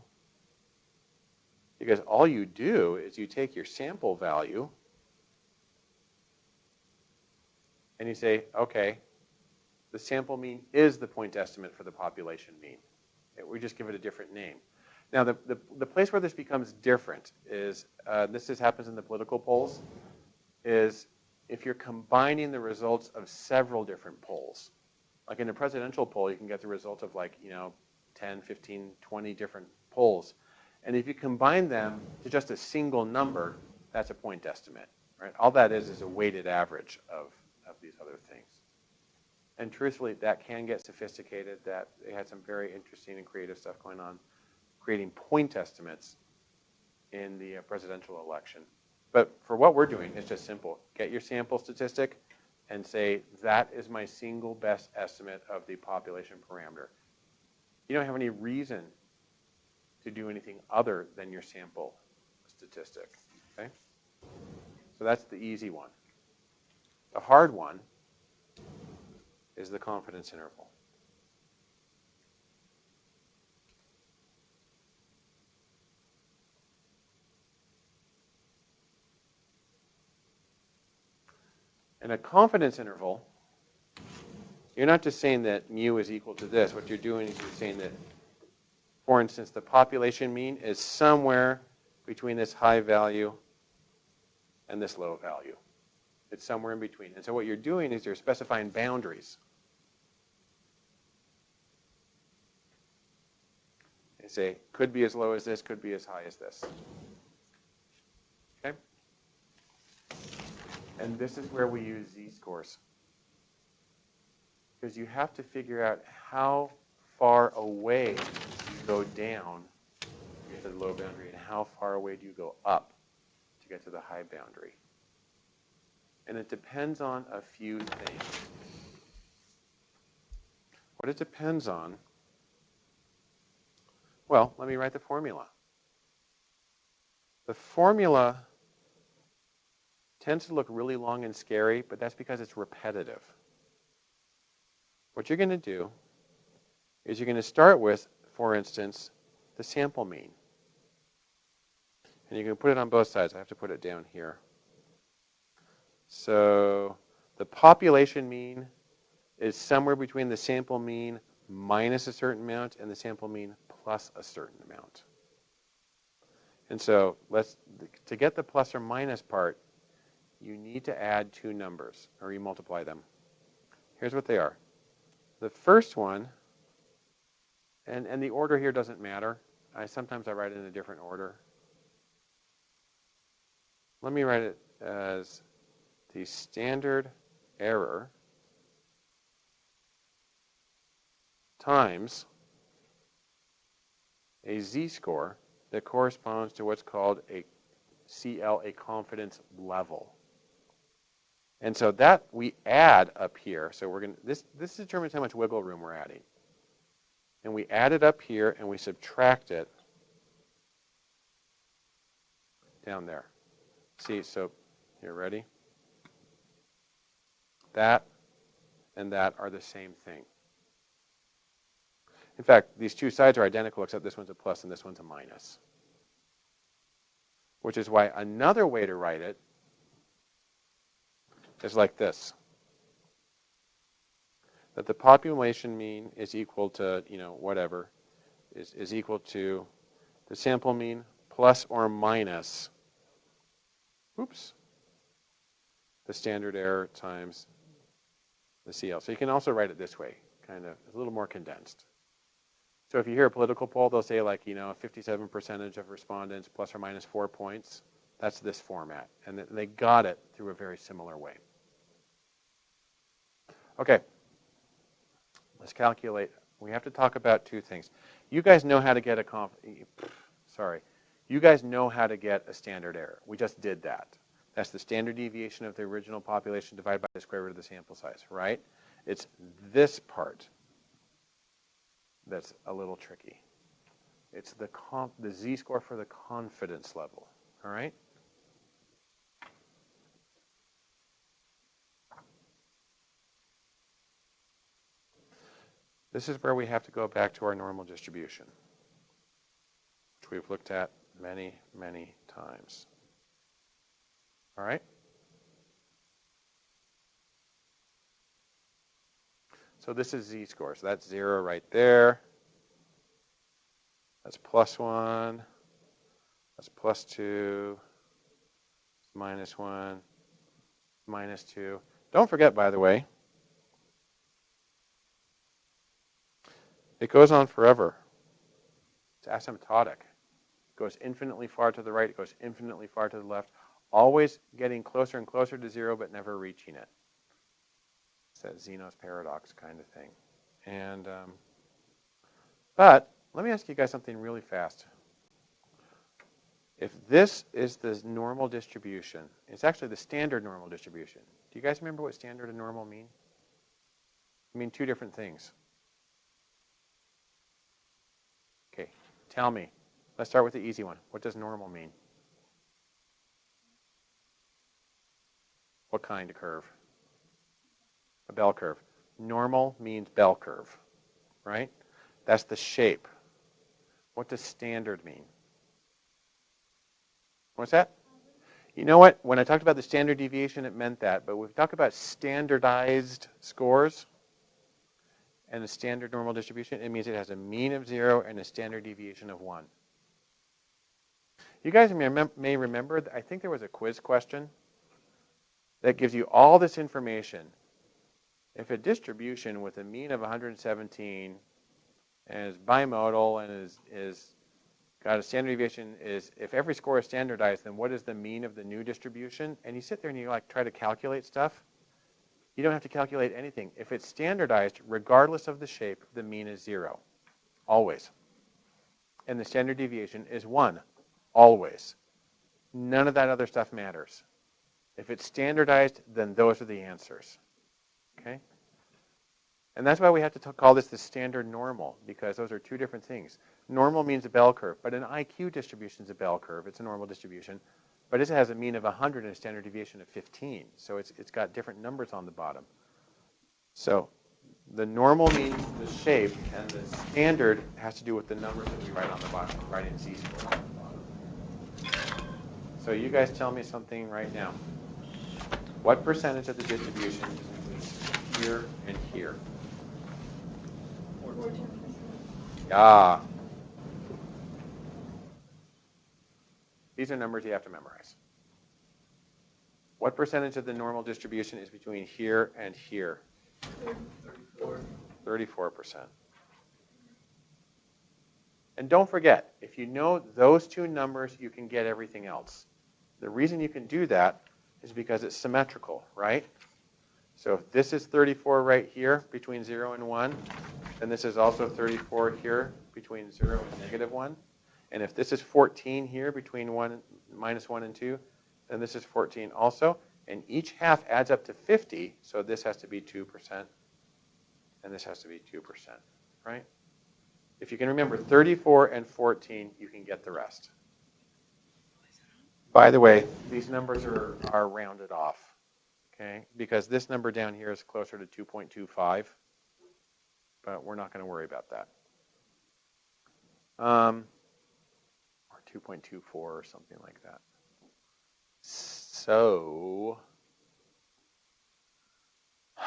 because all you do is you take your sample value and you say, okay, the sample mean is the point estimate for the population mean. We just give it a different name. Now, the, the, the place where this becomes different is, uh, this just happens in the political polls, is if you're combining the results of several different polls. Like in a presidential poll, you can get the result of like, you know, 10, 15, 20 different polls. And if you combine them to just a single number, that's a point estimate, right? All that is is a weighted average of of these other things. And truthfully, that can get sophisticated. That they had some very interesting and creative stuff going on, creating point estimates in the uh, presidential election. But for what we're doing, it's just simple. Get your sample statistic and say, that is my single best estimate of the population parameter. You don't have any reason to do anything other than your sample statistic. Okay? So that's the easy one. The hard one is the confidence interval. In a confidence interval, you're not just saying that mu is equal to this. What you're doing is you're saying that, for instance, the population mean is somewhere between this high value and this low value. It's somewhere in between. And so what you're doing is you're specifying boundaries. You say, could be as low as this, could be as high as this. Okay? And this is where we use z-scores. Because you have to figure out how far away you go down to get to the low boundary and how far away do you go up to get to the high boundary and it depends on a few things. What it depends on, well, let me write the formula. The formula tends to look really long and scary, but that's because it's repetitive. What you're going to do is you're going to start with, for instance, the sample mean. And you can put it on both sides. I have to put it down here. So the population mean is somewhere between the sample mean minus a certain amount and the sample mean plus a certain amount. And so let's to get the plus or minus part, you need to add two numbers, or you multiply them. Here's what they are. The first one, and, and the order here doesn't matter, I sometimes I write it in a different order. Let me write it as the standard error times a z-score that corresponds to what's called a CL, a confidence level. And so that we add up here. So we're going to, this, this determines how much wiggle room we're adding. And we add it up here and we subtract it down there. See, so here, ready? That and that are the same thing. In fact, these two sides are identical except this one's a plus and this one's a minus. Which is why another way to write it is like this. That the population mean is equal to, you know, whatever, is, is equal to the sample mean plus or minus, oops, the standard error times the CL. So you can also write it this way, kind of, a little more condensed. So if you hear a political poll, they'll say like, you know, 57 percentage of respondents plus or minus four points. That's this format. And they got it through a very similar way. Okay. Let's calculate. We have to talk about two things. You guys know how to get a conf sorry. You guys know how to get a standard error. We just did that. That's the standard deviation of the original population divided by the square root of the sample size, right? It's this part that's a little tricky. It's the, the z-score for the confidence level, all right? This is where we have to go back to our normal distribution, which we've looked at many, many times. All right? So this is z-score. So that's 0 right there. That's plus 1. That's plus 2. Minus 1. Minus 2. Don't forget, by the way, it goes on forever. It's asymptotic. It goes infinitely far to the right. It goes infinitely far to the left. Always getting closer and closer to 0, but never reaching it It's that Zeno's paradox kind of thing. And um, but let me ask you guys something really fast. If this is the normal distribution, it's actually the standard normal distribution. Do you guys remember what standard and normal mean? I mean two different things. Okay, tell me. Let's start with the easy one. What does normal mean? What kind of curve? a bell curve. Normal means bell curve, right? That's the shape. What does standard mean? What's that? You know what? When I talked about the standard deviation, it meant that. But when we've talked about standardized scores and the standard normal distribution. It means it has a mean of 0 and a standard deviation of 1. You guys may remember, I think there was a quiz question that gives you all this information if a distribution with a mean of 117 and is bimodal and is, is got a standard deviation is if every score is standardized, then what is the mean of the new distribution? And you sit there and you like try to calculate stuff. You don't have to calculate anything. If it's standardized, regardless of the shape, the mean is zero, always. And the standard deviation is one, always. None of that other stuff matters. If it's standardized, then those are the answers. Okay? And that's why we have to call this the standard normal, because those are two different things. Normal means a bell curve, but an IQ distribution is a bell curve. It's a normal distribution. But it has a mean of 100 and a standard deviation of 15. So it's, it's got different numbers on the bottom. So the normal means the shape, and the standard has to do with the numbers that we write on the bottom, write in z-score. So you guys tell me something right now. What percentage of the distribution is between here, and here. Yeah. These are numbers you have to memorize. What percentage of the normal distribution is between here and here? 34. 34%. And don't forget, if you know those two numbers, you can get everything else. The reason you can do that is because it's symmetrical, right? So if this is 34 right here between 0 and 1, then this is also 34 here between 0 and negative 1. And if this is 14 here between 1, minus 1 and 2, then this is 14 also. And each half adds up to 50, so this has to be 2%, and this has to be 2%, right? If you can remember 34 and 14, you can get the rest. By the way, these numbers are, are rounded off, okay? Because this number down here is closer to 2.25, but we're not going to worry about that. Um, or 2.24 or something like that. So, [SIGHS]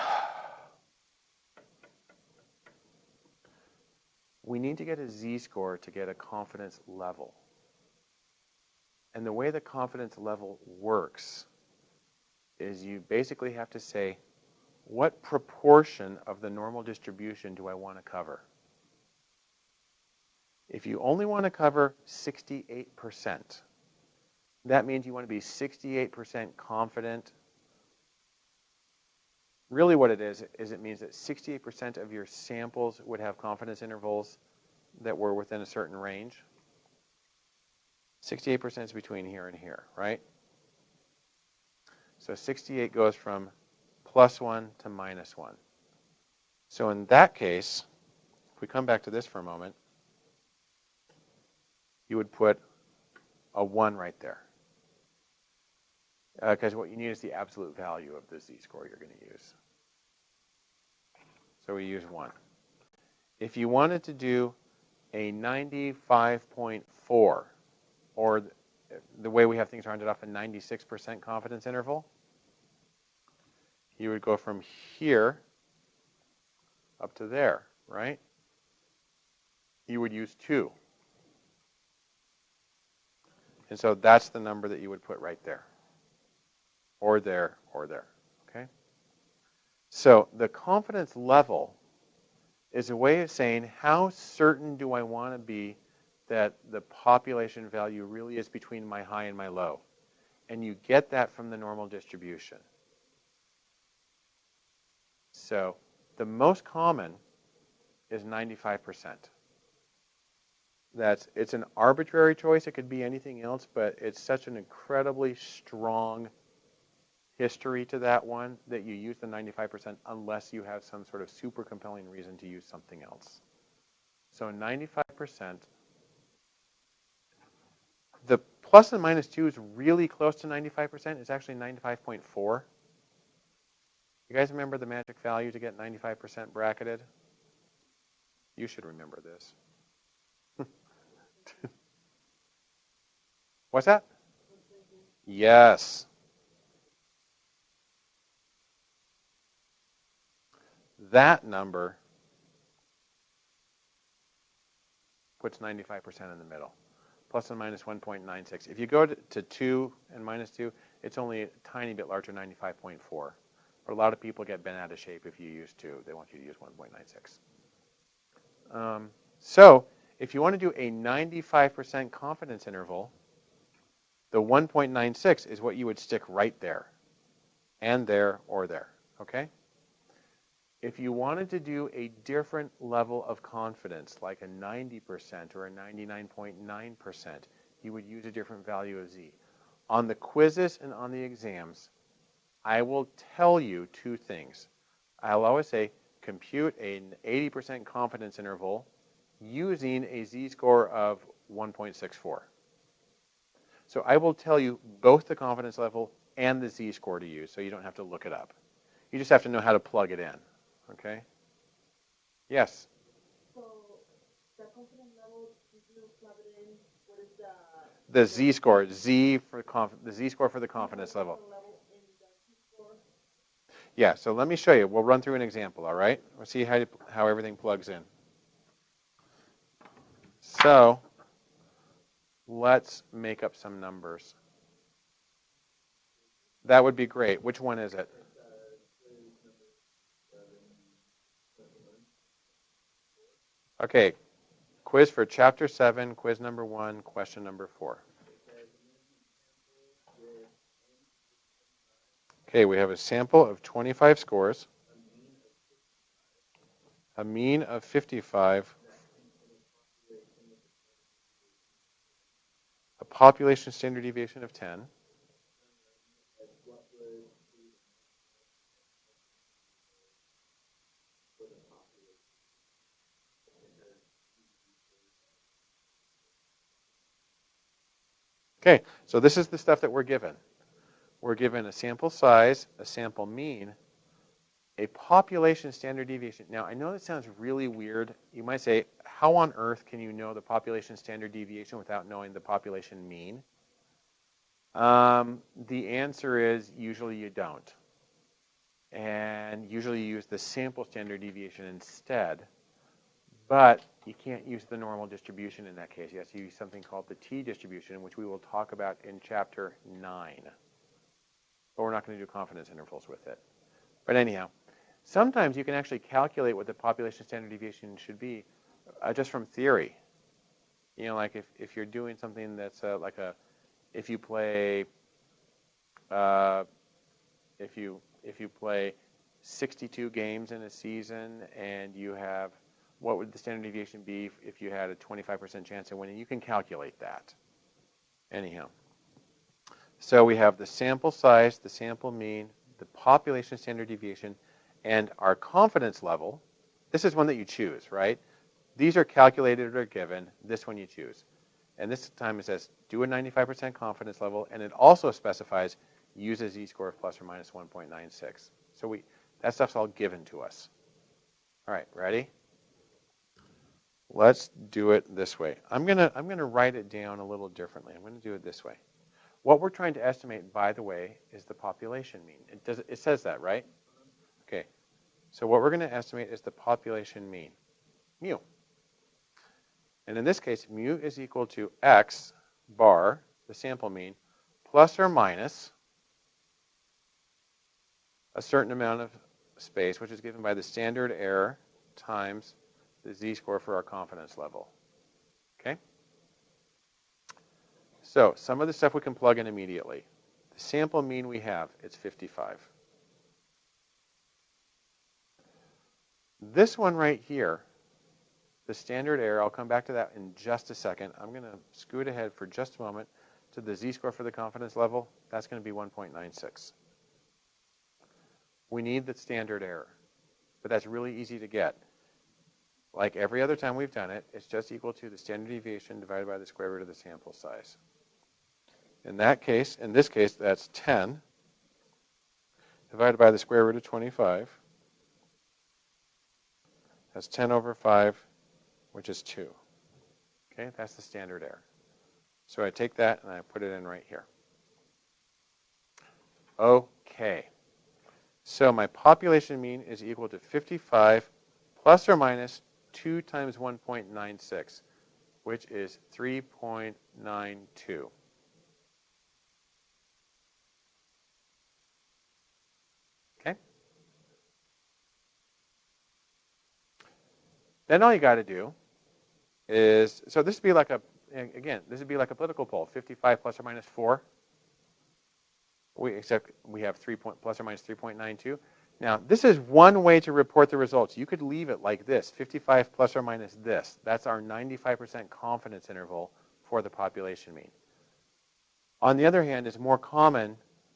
we need to get a z-score to get a confidence level. And the way the confidence level works is you basically have to say, what proportion of the normal distribution do I want to cover? If you only want to cover 68%, that means you want to be 68% confident. Really what it is, is it means that 68% of your samples would have confidence intervals that were within a certain range. 68% is between here and here, right? So 68 goes from plus 1 to minus 1. So in that case, if we come back to this for a moment, you would put a 1 right there. Because uh, what you need is the absolute value of the z-score you're going to use. So we use 1. If you wanted to do a 95.4, or the way we have things rounded off, a 96% confidence interval, you would go from here up to there, right? You would use 2. And so that's the number that you would put right there, or there, or there, okay? So the confidence level is a way of saying how certain do I want to be that the population value really is between my high and my low. And you get that from the normal distribution. So the most common is 95%. That's it's an arbitrary choice. It could be anything else, but it's such an incredibly strong history to that one that you use the 95% unless you have some sort of super compelling reason to use something else. So 95%. The plus and minus 2 is really close to 95%. It's actually 95.4. You guys remember the magic value to get 95% bracketed? You should remember this. [LAUGHS] What's that? Yes. That number puts 95% in the middle, plus and minus 1.96. If you go to, to 2 and minus 2, it's only a tiny bit larger, 95.4. But a lot of people get bent out of shape if you use 2. They want you to use 1.96. Um, so if you want to do a 95% confidence interval, the 1.96 is what you would stick right there, and there, or there, okay? If you wanted to do a different level of confidence, like a 90% or a 99.9%, you would use a different value of z. On the quizzes and on the exams, I will tell you two things. I'll always say, compute an 80% confidence interval using a z-score of 1.64. So I will tell you both the confidence level and the z-score to use, so you don't have to look it up. You just have to know how to plug it in, okay? Yes? So the confidence level, did you plug it in? What is the... The z-score, z for conf- the z-score for the confidence level. Yeah, so let me show you. We'll run through an example, all right? We'll see how, how everything plugs in. So let's make up some numbers. That would be great. Which one is it? Okay. Quiz for chapter 7, quiz number 1, question number 4. Okay, we have a sample of 25 scores, a mean of 55, a population standard deviation of 10. Okay, so this is the stuff that we're given. We're given a sample size, a sample mean, a population standard deviation. Now, I know that sounds really weird. You might say, how on earth can you know the population standard deviation without knowing the population mean? Um, the answer is usually you don't. And usually you use the sample standard deviation instead. But you can't use the normal distribution in that case. You have to use something called the t-distribution, which we will talk about in chapter 9. But we're not going to do confidence intervals with it. But anyhow, sometimes you can actually calculate what the population standard deviation should be uh, just from theory. You know, like if, if you're doing something that's uh, like a, if you play, uh, if you if you play 62 games in a season and you have what would the standard deviation be if you had a 25% chance of winning? You can calculate that. Anyhow. So we have the sample size, the sample mean, the population standard deviation, and our confidence level. This is one that you choose, right? These are calculated or given. This one you choose. And this time it says do a 95% confidence level, and it also specifies use a z-score of plus or minus 1.96. So we that stuff's all given to us. All right, ready? Let's do it this way. I'm gonna I'm gonna write it down a little differently. I'm gonna do it this way. What we're trying to estimate, by the way, is the population mean. It does it says that, right? Okay. So what we're going to estimate is the population mean, mu. And in this case, mu is equal to x bar, the sample mean, plus or minus a certain amount of space, which is given by the standard error times the z-score for our confidence level. Okay? So some of the stuff we can plug in immediately. The sample mean we have, it's 55. This one right here, the standard error, I'll come back to that in just a second. I'm going to scoot ahead for just a moment to the z-score for the confidence level. That's going to be 1.96. We need the standard error, but that's really easy to get. Like every other time we've done it, it's just equal to the standard deviation divided by the square root of the sample size. In that case, in this case, that's 10 divided by the square root of 25. That's 10 over 5, which is 2. Okay, that's the standard error. So I take that and I put it in right here. Okay. So my population mean is equal to 55 plus or minus 2 times 1.96, which is 3.92. Okay? Then all you got to do is, so this would be like a, again, this would be like a political poll, 55 plus or minus 4. We, except we have 3 point, plus or minus 3.92. Now, this is one way to report the results. You could leave it like this, 55 plus or minus this. That's our 95% confidence interval for the population mean. On the other hand, it's more common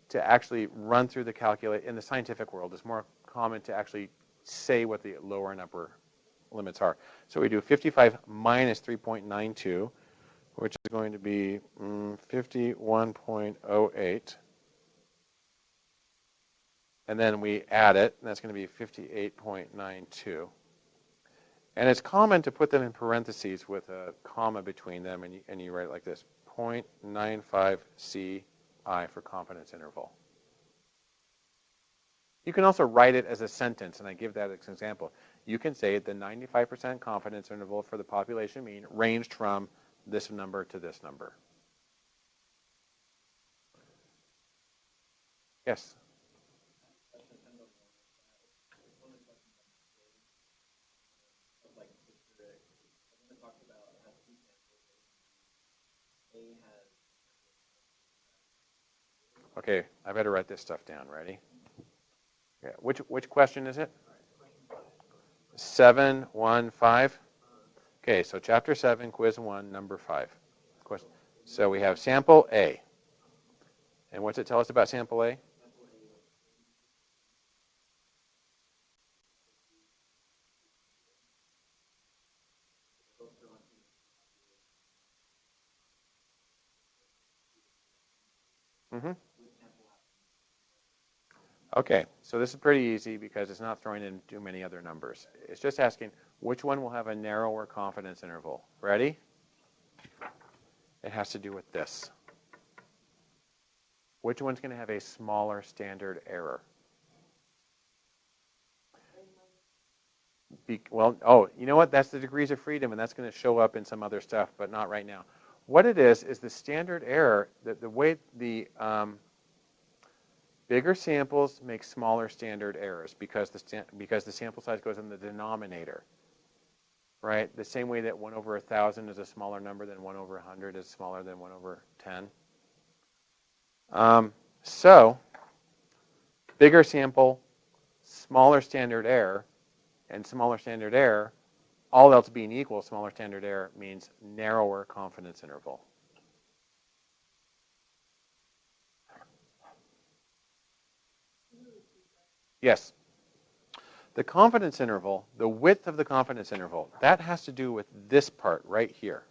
to actually run through the calculate in the scientific world. It's more common to actually say what the lower and upper limits are. So we do 55 minus 3.92, which is going to be mm, 51.08 and then we add it, and that's going to be 58.92. And it's common to put them in parentheses with a comma between them, and you, and you write it like this, 0.95 CI for confidence interval. You can also write it as a sentence, and I give that as an example. You can say the 95% confidence interval for the population mean ranged from this number to this number. Yes? Okay, I better write this stuff down. Ready? Yeah. Which which question is it? Seven one five. Okay, so chapter seven, quiz one, number five. Question. So we have sample A. And what's it tell us about sample A? Mm-hmm. Okay, so this is pretty easy because it's not throwing in too many other numbers. It's just asking which one will have a narrower confidence interval. Ready? It has to do with this. Which one's going to have a smaller standard error? Be, well, oh, you know what? That's the degrees of freedom, and that's going to show up in some other stuff, but not right now. What it is is the standard error. The, the way the um, bigger samples make smaller standard errors because the because the sample size goes in the denominator. Right? The same way that one over a thousand is a smaller number than one over a hundred is smaller than one over ten. Um, so, bigger sample, smaller standard error, and smaller standard error, all else being equal, smaller standard error means narrower confidence interval. Yes. The confidence interval, the width of the confidence interval, that has to do with this part right here.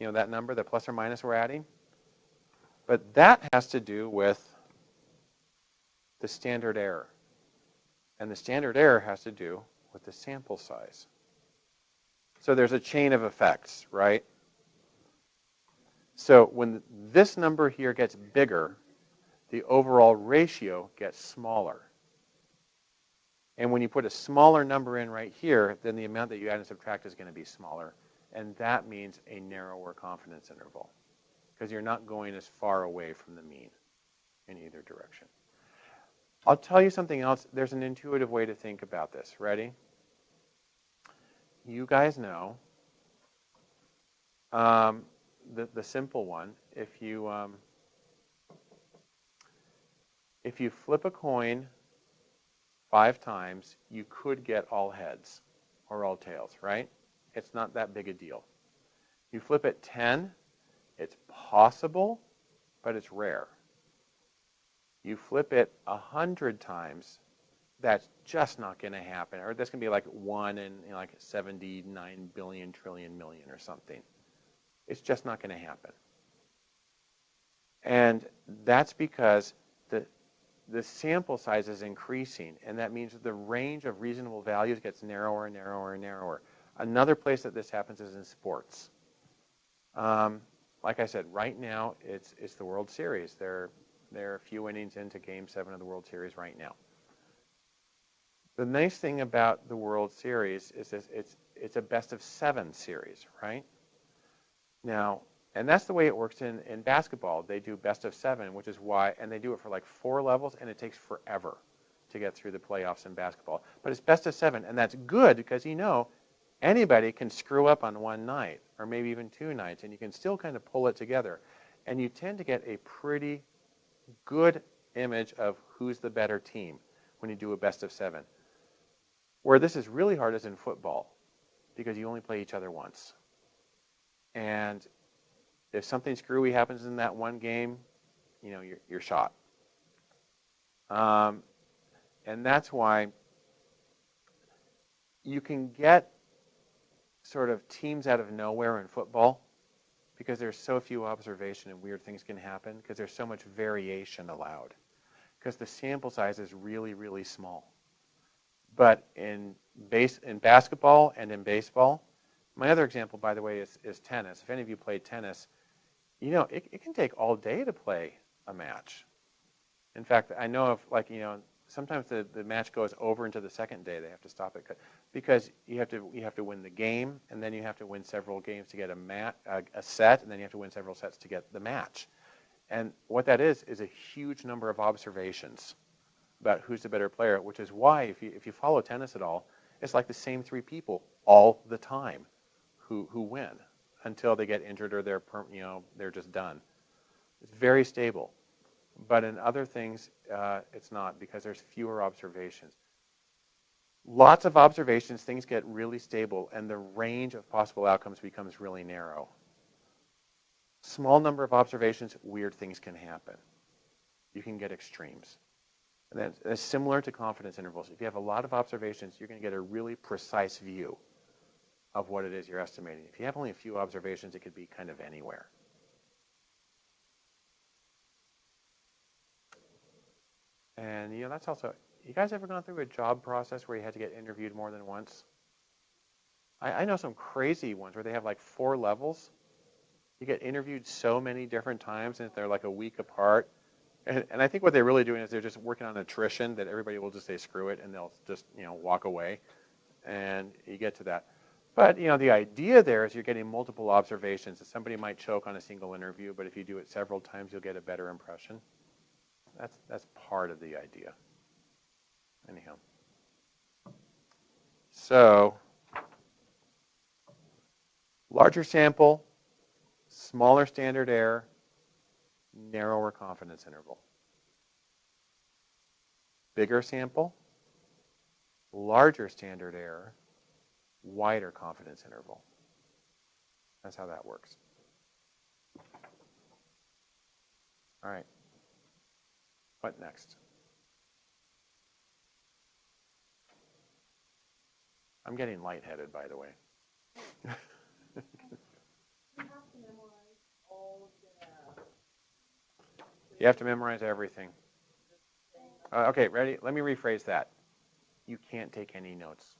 You know that number, the plus or minus we're adding? But that has to do with the standard error. And the standard error has to do with the sample size. So there's a chain of effects, right? So when this number here gets bigger, the overall ratio gets smaller. And when you put a smaller number in right here, then the amount that you add and subtract is going to be smaller. And that means a narrower confidence interval because you're not going as far away from the mean in either direction. I'll tell you something else. There's an intuitive way to think about this. Ready? You guys know um, the, the simple one. If you um, if you flip a coin five times, you could get all heads or all tails, right? It's not that big a deal. You flip it 10, it's possible, but it's rare. You flip it a hundred times, that's just not going to happen. Or that's going to be like one in you know, like 79 billion trillion million or something. It's just not going to happen. And that's because the sample size is increasing, and that means that the range of reasonable values gets narrower and narrower and narrower. Another place that this happens is in sports. Um, like I said, right now it's it's the World Series. They're they're a few innings into Game Seven of the World Series right now. The nice thing about the World Series is this, it's it's a best of seven series, right? Now, and that's the way it works in, in basketball. They do best of seven, which is why, and they do it for like four levels, and it takes forever to get through the playoffs in basketball. But it's best of seven, and that's good because you know anybody can screw up on one night or maybe even two nights, and you can still kind of pull it together. And you tend to get a pretty good image of who's the better team when you do a best of seven. Where this is really hard is in football because you only play each other once. And if something screwy happens in that one game, you know, you're, you're shot. Um, and that's why you can get sort of teams out of nowhere in football because there's so few observation and weird things can happen because there's so much variation allowed because the sample size is really really small but in base in basketball and in baseball my other example by the way is, is tennis if any of you played tennis you know it, it can take all day to play a match in fact i know of like you know sometimes the, the match goes over into the second day. They have to stop it because you have to you have to win the game, and then you have to win several games to get a mat a, a set, and then you have to win several sets to get the match. And what that is is a huge number of observations about who's the better player, which is why if you if you follow tennis at all, it's like the same three people all the time who who win. Until they get injured or they're, you know, they're just done. It's very stable. But in other things, uh, it's not because there's fewer observations. Lots of observations, things get really stable, and the range of possible outcomes becomes really narrow. Small number of observations, weird things can happen. You can get extremes. And that's, that's similar to confidence intervals. If you have a lot of observations, you're going to get a really precise view of what it is you're estimating. If you have only a few observations, it could be kind of anywhere. And you know, that's also you guys ever gone through a job process where you had to get interviewed more than once? I, I know some crazy ones where they have like four levels. You get interviewed so many different times and they're like a week apart. And, and I think what they're really doing is they're just working on attrition that everybody will just say screw it and they'll just you know walk away. And you get to that. But you know the idea there is you're getting multiple observations. That somebody might choke on a single interview, but if you do it several times, you'll get a better impression. That's, that's part of the idea. Anyhow. So, larger sample, smaller standard error, narrower confidence interval. Bigger sample, larger standard error, wider confidence interval. That's how that works. All right. What next? I'm getting lightheaded, by the way. [LAUGHS] You have to memorize all of the. You have to memorize everything. Uh, okay, ready? Let me rephrase that. You can't take any notes.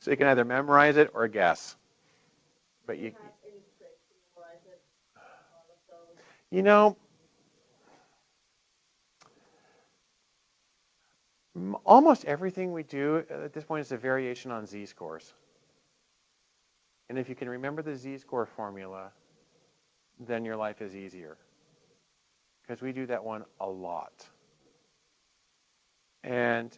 So you can either memorize it or guess. But you, Have any to memorize it? All of those. you know, almost everything we do at this point is a variation on z-scores. And if you can remember the z-score formula, then your life is easier. Because we do that one a lot. And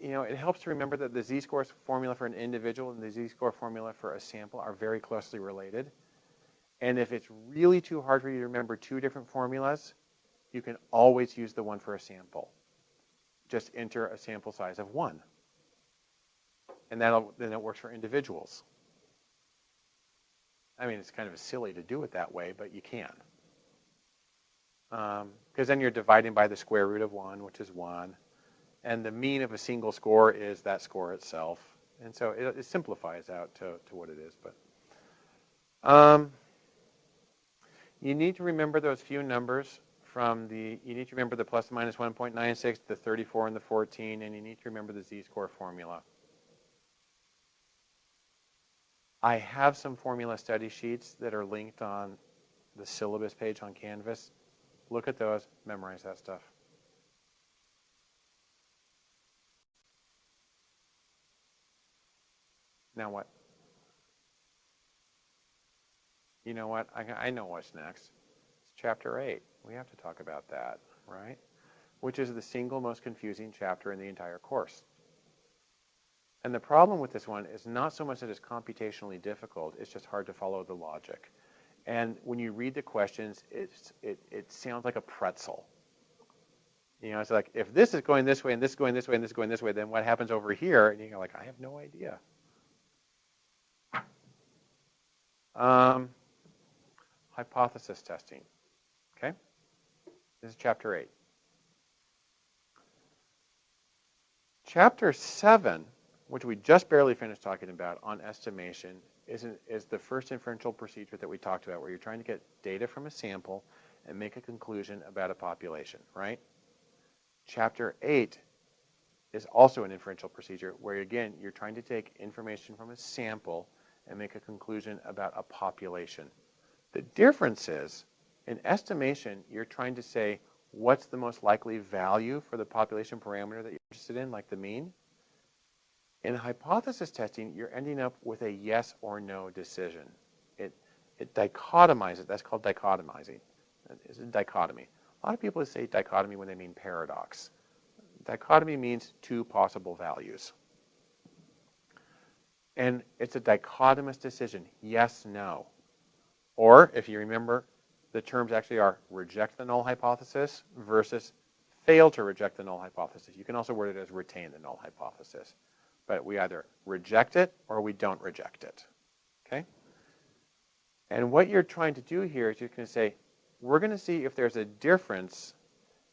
you know, it helps to remember that the z-score formula for an individual and the z-score formula for a sample are very closely related. And if it's really too hard for you to remember two different formulas, you can always use the one for a sample. Just enter a sample size of one. And that'll, then it works for individuals. I mean, it's kind of silly to do it that way, but you can. Because um, then you're dividing by the square root of 1, which is 1. And the mean of a single score is that score itself. And so it, it simplifies out to, to what it is. But um, you need to remember those few numbers from the, you need to remember the plus and minus 1.96, the 34 and the 14, and you need to remember the z-score formula. I have some formula study sheets that are linked on the syllabus page on Canvas. Look at those, memorize that stuff. Now what? You know what? I, I know what's next. It's chapter 8. We have to talk about that, right? Which is the single most confusing chapter in the entire course. And the problem with this one is not so much that it's computationally difficult, it's just hard to follow the logic. And when you read the questions, it's, it, it sounds like a pretzel. You know, it's like, if this is going this way, and this is going this way, and this is going this way, then what happens over here? And you're like, I have no idea. Um, hypothesis testing. Okay? This is chapter 8. Chapter 7, which we just barely finished talking about on estimation, is, an, is the first inferential procedure that we talked about, where you're trying to get data from a sample and make a conclusion about a population, right? Chapter 8 is also an inferential procedure, where again, you're trying to take information from a sample and make a conclusion about a population. The difference is, in estimation, you're trying to say what's the most likely value for the population parameter that you're interested in, like the mean. In hypothesis testing, you're ending up with a yes or no decision. It, it dichotomizes, that's called dichotomizing. It's a dichotomy. A lot of people say dichotomy when they mean paradox. Dichotomy means two possible values. And it's a dichotomous decision, yes, no. Or, if you remember, the terms actually are reject the null hypothesis versus fail to reject the null hypothesis. You can also word it as retain the null hypothesis. But we either reject it or we don't reject it. Okay? And what you're trying to do here is you're going to say, we're going to see if there's a difference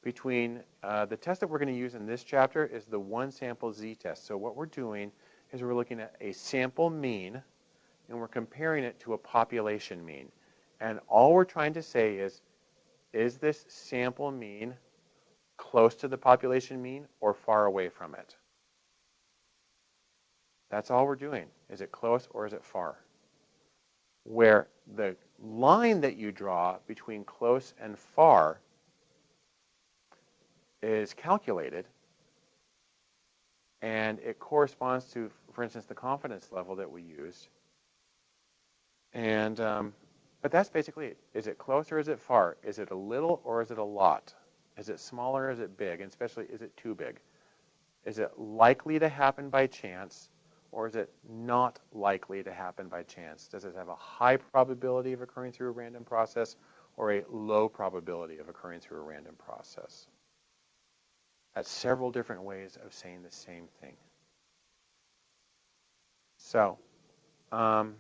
between uh, the test that we're going to use in this chapter is the one sample z-test. So what we're doing is we're looking at a sample mean and we're comparing it to a population mean. And all we're trying to say is, is this sample mean close to the population mean or far away from it? That's all we're doing. Is it close or is it far? Where the line that you draw between close and far is calculated and it corresponds to, for instance, the confidence level that we used. And um, but that's basically it. Is it close or is it far? Is it a little or is it a lot? Is it smaller or is it big? And especially, is it too big? Is it likely to happen by chance or is it not likely to happen by chance? Does it have a high probability of occurring through a random process or a low probability of occurring through a random process? That's several different ways of saying the same thing. So, um,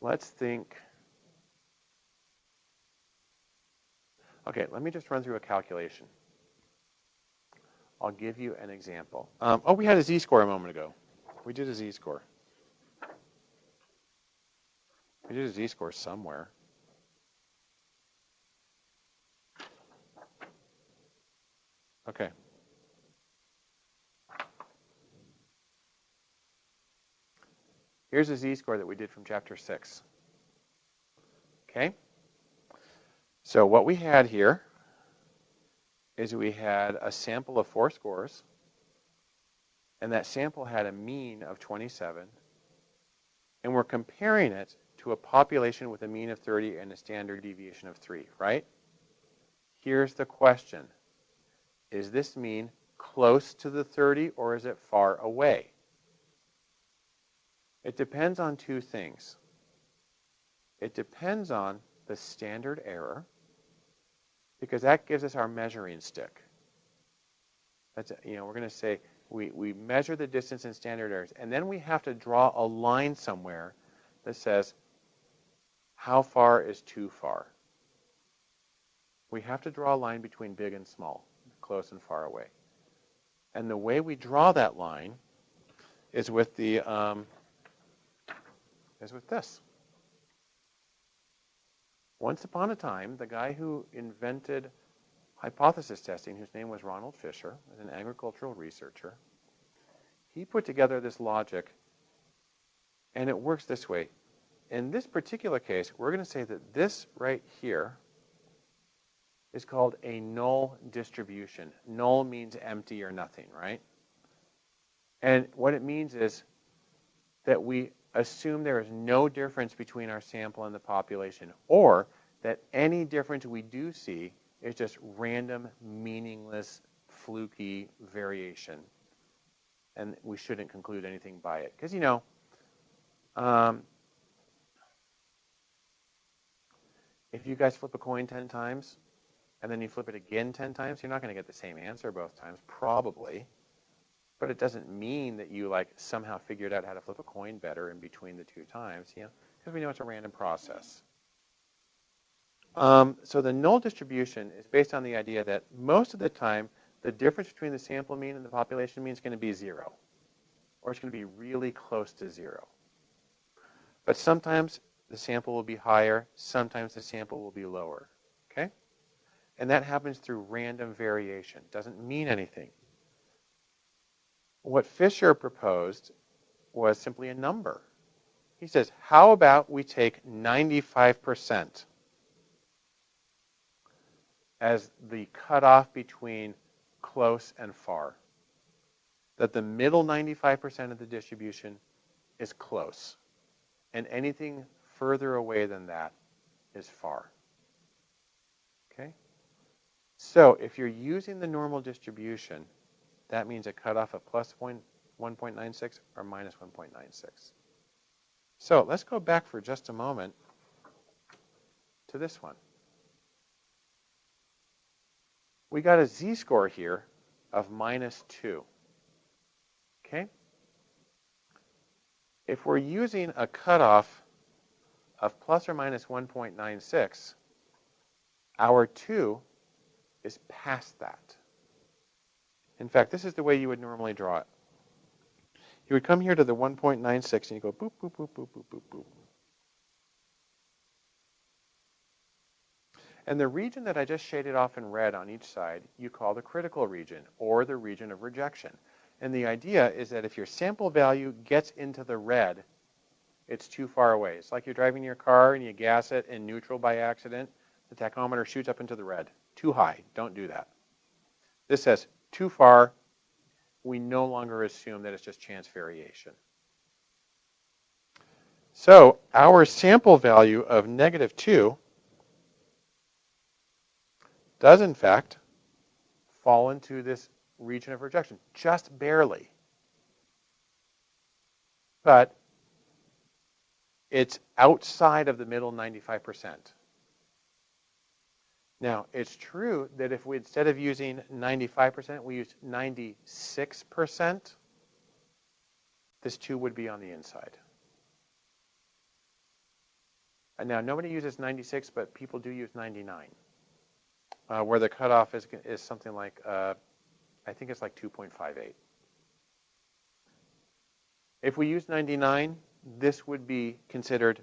let's think. Okay, let me just run through a calculation. I'll give you an example. Um, oh, we had a z-score a moment ago. We did a z-score. We did a z-score somewhere. Okay. Here's a z-score that we did from chapter 6. Okay? So what we had here is we had a sample of four scores, and that sample had a mean of 27, and we're comparing it to a population with a mean of 30 and a standard deviation of 3, right? Here's the question. Is this mean close to the 30 or is it far away? It depends on two things. It depends on the standard error, because that gives us our measuring stick. That's, you know, we're going to say we, we measure the distance in standard errors, and then we have to draw a line somewhere that says how far is too far. We have to draw a line between big and small, close and far away. And the way we draw that line is with the um, is with this. Once upon a time, the guy who invented hypothesis testing, whose name was Ronald Fisher, was an agricultural researcher, he put together this logic, and it works this way. In this particular case, we're going to say that this right here is called a null distribution. Null means empty or nothing, right? And what it means is that we assume there is no difference between our sample and the population, or that any difference we do see is just random, meaningless, fluky variation. And we shouldn't conclude anything by it. Because, you know, um, if you guys flip a coin 10 times, and then you flip it again 10 times, you're not going to get the same answer both times, probably. But it doesn't mean that you like somehow figured out how to flip a coin better in between the two times, you know, because we know it's a random process. Um, so the null distribution is based on the idea that most of the time, the difference between the sample mean and the population mean is going to be zero, or it's going to be really close to zero. But sometimes the sample will be higher, sometimes the sample will be lower? And that happens through random variation. Doesn't mean anything. What Fisher proposed was simply a number. He says, how about we take 95% as the cutoff between close and far? That the middle 95% of the distribution is close, and anything further away than that is far. So if you're using the normal distribution, that means a cutoff of plus 1.96 or minus 1.96. So let's go back for just a moment to this one. We got a z-score here of minus 2. Okay? If we're using a cutoff of plus or minus 1.96, our 2 is past that. In fact, this is the way you would normally draw it. You would come here to the 1.96 and you go boop, boop, boop, boop, boop, boop, boop. And the region that I just shaded off in red on each side, you call the critical region or the region of rejection. And the idea is that if your sample value gets into the red, it's too far away. It's like you're driving your car and you gas it in neutral by accident. The tachometer shoots up into the red. Too high. Don't do that. This says too far. We no longer assume that it's just chance variation. So our sample value of negative 2 does, in fact, fall into this region of rejection, just barely. But it's outside of the middle 95%. Now, it's true that if we, instead of using 95%, we used 96%, this 2 would be on the inside. And now, nobody uses 96, but people do use 99, uh, where the cutoff is, is something like, uh, I think it's like 2.58. If we use 99, this would be considered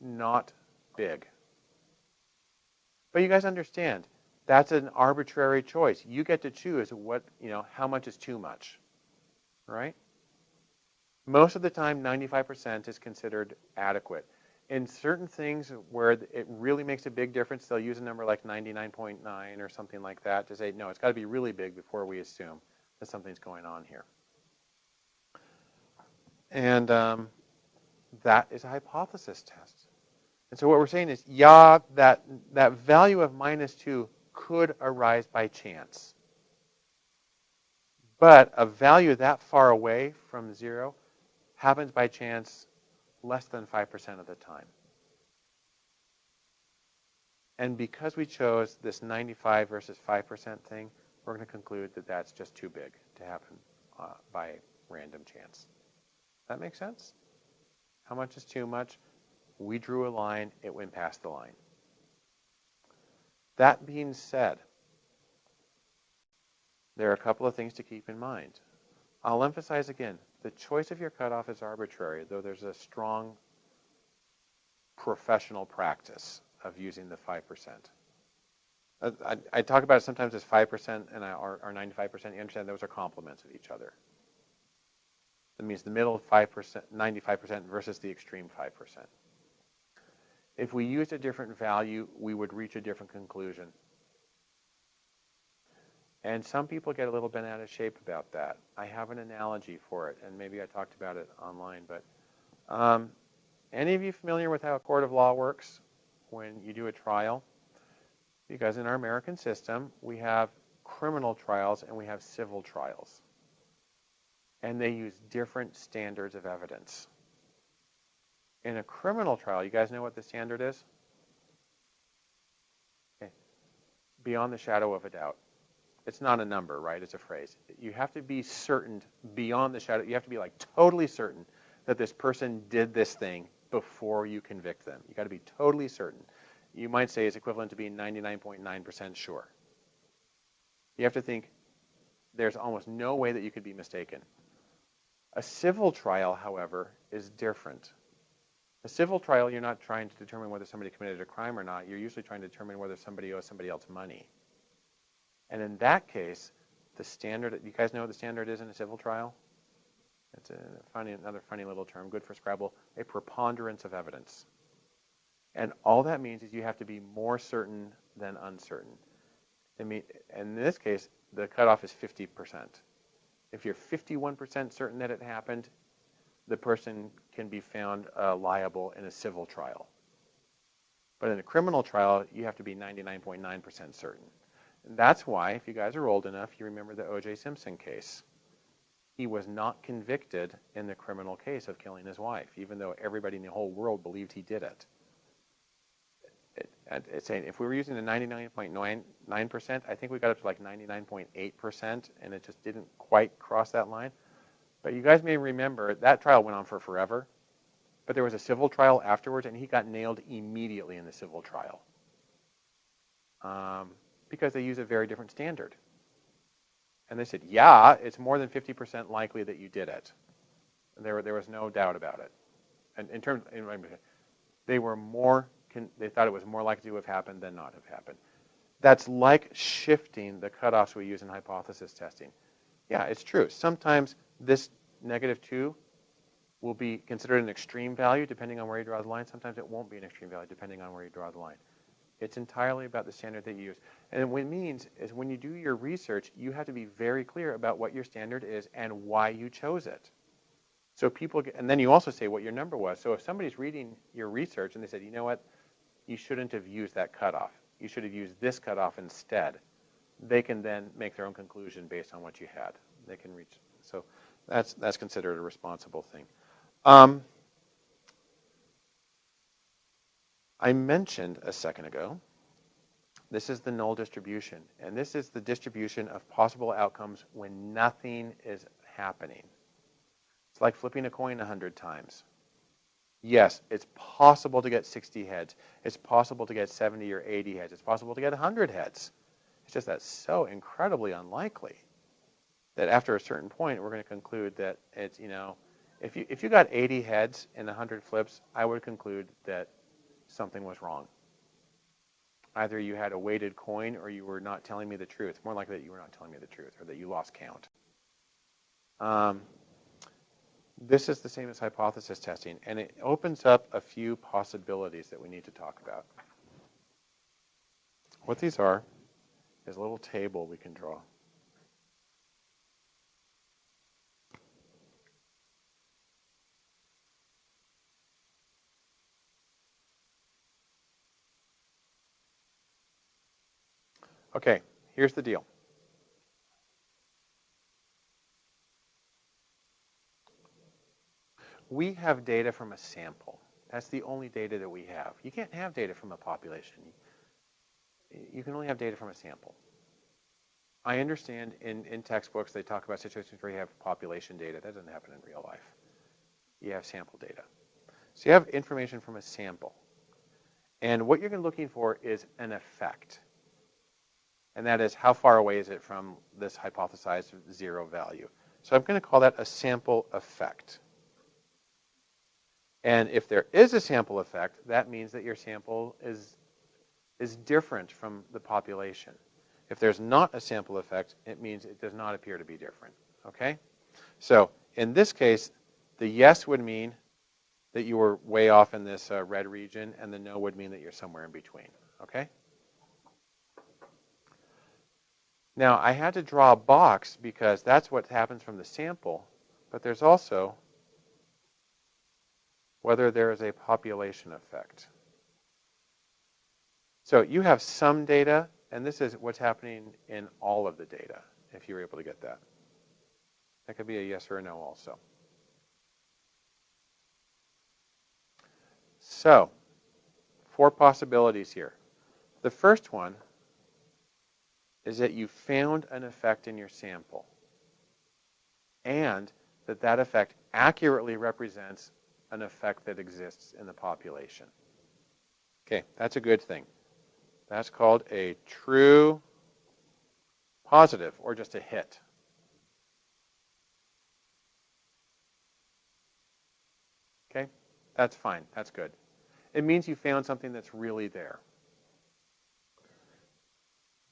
not big. But you guys understand, that's an arbitrary choice. You get to choose what, you know, how much is too much, right? Most of the time, 95% is considered adequate. In certain things where it really makes a big difference, they'll use a number like 99.9 or something like that to say, no, it's got to be really big before we assume that something's going on here. And um, that is a hypothesis test. And so what we're saying is, yeah, that, that value of minus 2 could arise by chance. But a value that far away from 0 happens by chance less than 5% of the time. And because we chose this 95 versus 5% thing, we're going to conclude that that's just too big to happen uh, by random chance. That makes sense? How much is too much? We drew a line, it went past the line. That being said, there are a couple of things to keep in mind. I'll emphasize again, the choice of your cutoff is arbitrary, though there's a strong professional practice of using the 5%. Uh, I, I, talk about it sometimes as 5% and or 95%. You understand those are complements of each other. That means the middle 5%, 95% versus the extreme 5%. If we used a different value, we would reach a different conclusion. And some people get a little bent out of shape about that. I have an analogy for it, and maybe I talked about it online. But um, any of you familiar with how a court of law works when you do a trial? Because in our American system, we have criminal trials and we have civil trials. And they use different standards of evidence. In a criminal trial, you guys know what the standard is? Okay. Beyond the shadow of a doubt. It's not a number, right? It's a phrase. You have to be certain beyond the shadow. You have to be like totally certain that this person did this thing before you convict them. You got to be totally certain. You might say it's equivalent to being 99.9% sure. You have to think there's almost no way that you could be mistaken. A civil trial, however, is different. A civil trial, you're not trying to determine whether somebody committed a crime or not. You're usually trying to determine whether somebody owes somebody else money. And in that case, the standard, you guys know what the standard is in a civil trial? It's a funny, another funny little term, good for Scrabble, a preponderance of evidence. And all that means is you have to be more certain than uncertain. I mean, in this case, the cutoff is 50%. If you're 51% certain that it happened, the person can be found uh, liable in a civil trial. But in a criminal trial, you have to be 99.9% certain. And that's why, if you guys are old enough, you remember the O.J. Simpson case. he was not convicted in the criminal case of killing his wife, even though everybody in the whole world believed he did it. It- and It's saying if we were using the 99.99%, I think we got up to like 99.8%, and it just didn't quite cross that line. But you guys may remember that trial went on for forever, but there was a civil trial afterwards, and he got nailed immediately in the civil trial um, because they use a very different standard. And they said, yeah, it's more than 50% likely that you did it. And there, there was no doubt about it. And in terms, in, they were more, they thought it was more likely to have happened than not have happened. That's like shifting the cutoffs we use in hypothesis testing. Yeah, it's true. Sometimes this negative 2 will be considered an extreme value depending on where you draw the line. Sometimes it won't be an extreme value depending on where you draw the line. It's entirely about the standard that you use. And what it means is when you do your research, you have to be very clear about what your standard is and why you chose it. So people get, and then you also say what your number was. So if somebody's reading your research and they said, you know what, you shouldn't have used that cutoff. You should have used this cutoff instead. They can then make their own conclusion based on what you had. They can reach. So that's that's considered a responsible thing. Um, I mentioned a second ago, this is the null distribution, and this is the distribution of possible outcomes when nothing is happening. It's like flipping a coin 100 times. Yes, it's possible to get 60 heads. It's possible to get 70 or 80 heads. It's possible to get 100 heads. It's just that's so incredibly unlikely that after a certain point, we're going to conclude that it's, you know, if you, if you got 80 heads in 100 flips, I would conclude that something was wrong. Either you had a weighted coin or you were not telling me the truth. More likely that you were not telling me the truth or that you lost count. Um, this is the same as hypothesis testing, and it opens up a few possibilities that we need to talk about. What these are is a little table we can draw. Okay, here's the deal. We have data from a sample. That's the only data that we have. You can't have data from a population. You can only have data from a sample. I understand in, in textbooks they talk about situations where you have population data. That doesn't happen in real life. You have sample data. So you have information from a sample. And what you're looking for is an effect and that is how far away is it from this hypothesized zero value. So I'm going to call that a sample effect. And if there is a sample effect, that means that your sample is, is different from the population. If there's not a sample effect, it means it does not appear to be different. Okay? So in this case, the yes would mean that you were way off in this uh, red region, and the no would mean that you're somewhere in between. Okay? Now, I had to draw a box because that's what happens from the sample, but there's also whether there is a population effect. So you have some data, and this is what's happening in all of the data, if you were able to get that. That could be a yes or a no also. So, four possibilities here. The first one is that you found an effect in your sample and that that effect accurately represents an effect that exists in the population. Okay, that's a good thing. That's called a true positive or just a hit. Okay, that's fine. That's good. It means you found something that's really there.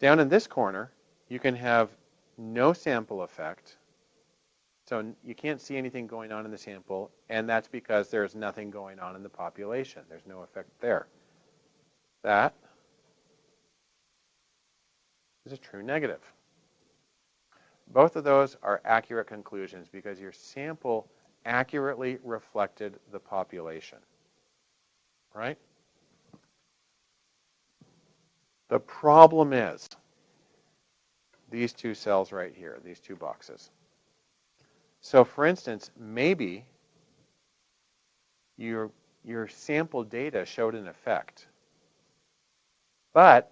Down in this corner, you can have no sample effect. So you can't see anything going on in the sample, and that's because there's nothing going on in the population. There's no effect there. That is a true negative. Both of those are accurate conclusions because your sample accurately reflected the population. Right? The problem is these two cells right here, these two boxes. So for instance, maybe your, your sample data showed an effect. But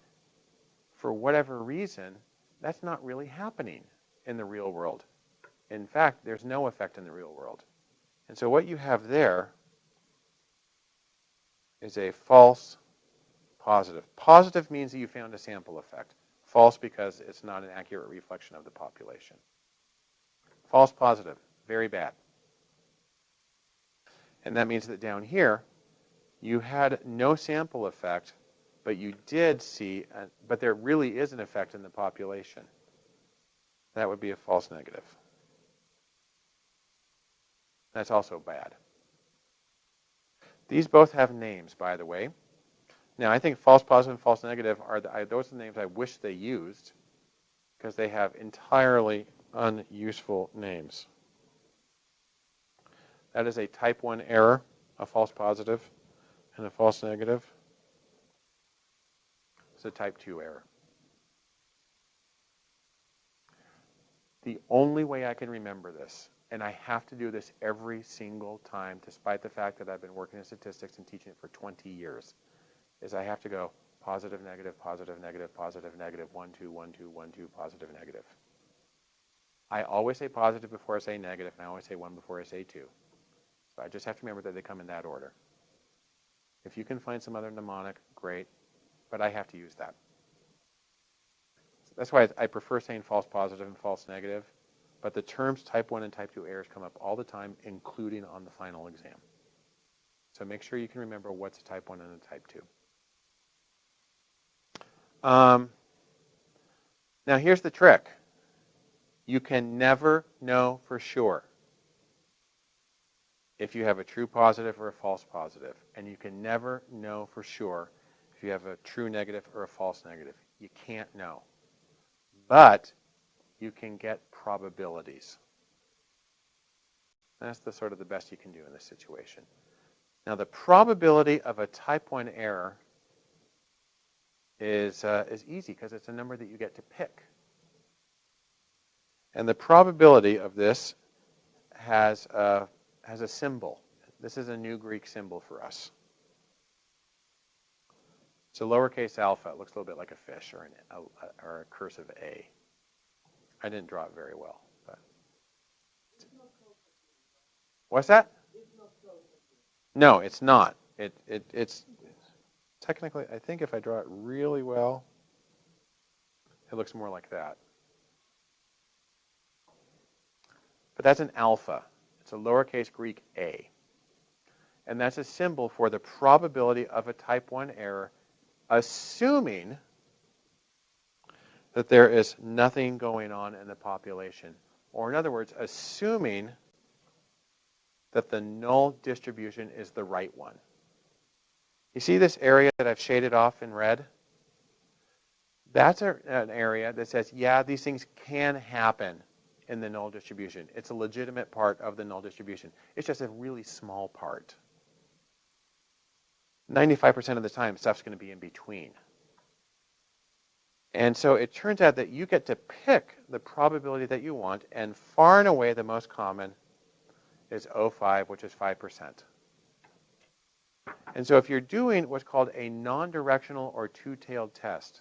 for whatever reason, that's not really happening in the real world. In fact, there's no effect in the real world. And so what you have there is a false positive. Positive means that you found a sample effect. False because it's not an accurate reflection of the population. False positive, very bad. And that means that down here, you had no sample effect, but you did see, a, but there really is an effect in the population. That would be a false negative. That's also bad. These both have names, by the way. Now, I think false positive and false negative are the, I, those are the names I wish they used because they have entirely unuseful names. That is a type 1 error, a false positive and a false negative. It's a type 2 error. The only way I can remember this, and I have to do this every single time, despite the fact that I've been working in statistics and teaching it for 20 years, is I have to go positive, negative, positive, negative, positive, negative, 1, 2, 1, 2, 1, 2, positive, negative. I always say positive before I say negative, and I always say 1 before I say 2. So I just have to remember that they come in that order. If you can find some other mnemonic, great, but I have to use that. That's why I prefer saying false positive and false negative, but the terms type 1 and type 2 errors come up all the time, including on the final exam. So make sure you can remember what's a type 1 and a type 2. Um, now here's the trick. You can never know for sure if you have a true positive or a false. And you can never know for sure if you have a true negative or a false negative. You can't know. But you can get probabilities. That's the sort of the best you can do in this situation. Now the probability of a type 1 error is, uh, is easy because it's a number that you get to pick. And the probability of this has a, has a symbol. This is a new Greek symbol for us. It's a lowercase alpha. It looks a little bit like a fish or, an, a, or a cursive A. I didn't draw it very well. But. What's that? No, it's not. It, it, it's technically, I think if I draw it really well, it looks more like that. But that's an alpha. It's a lowercase Greek a. And that's a symbol for the probability of a type 1 error, assuming that there is nothing going on in the population. Or in other words, assuming that the null distribution is the right one. You see this area that I've shaded off in red? That's a, an area that says, yeah, these things can happen in the null distribution. It's a legitimate part of the null distribution. It's just a really small part. 95% of the time, stuff's going to be in between. And so it turns out that you get to pick the probability that you want, and far and away the most common is 0.5, which is 5%. And so if you're doing what's called a non-directional or two-tailed test,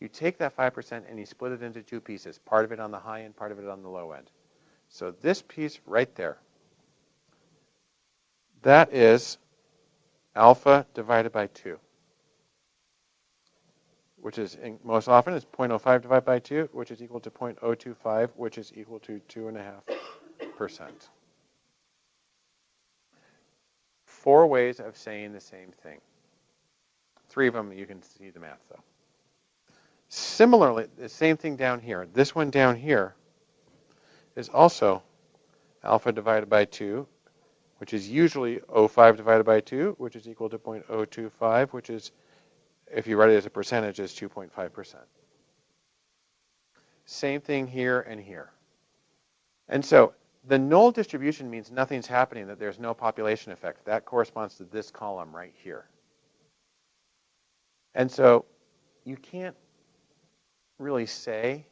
you take that 5% and you split it into two pieces, part of it on the high end, part of it on the low end. So this piece right there, that is alpha divided by 2, which is most often is 0.05 divided by 2, which is equal to 0.025, which is equal to 2.5%. Four ways of saying the same thing. Three of them you can see the math though. Similarly, the same thing down here. This one down here is also alpha divided by 2, which is usually 0.5 divided by 2, which is equal to 0.025, which is, if you write it as a percentage, is 2.5%. Same thing here and here. And so the null distribution means nothing's happening, that there's no population effect. That corresponds to this column right here. And so you can't really say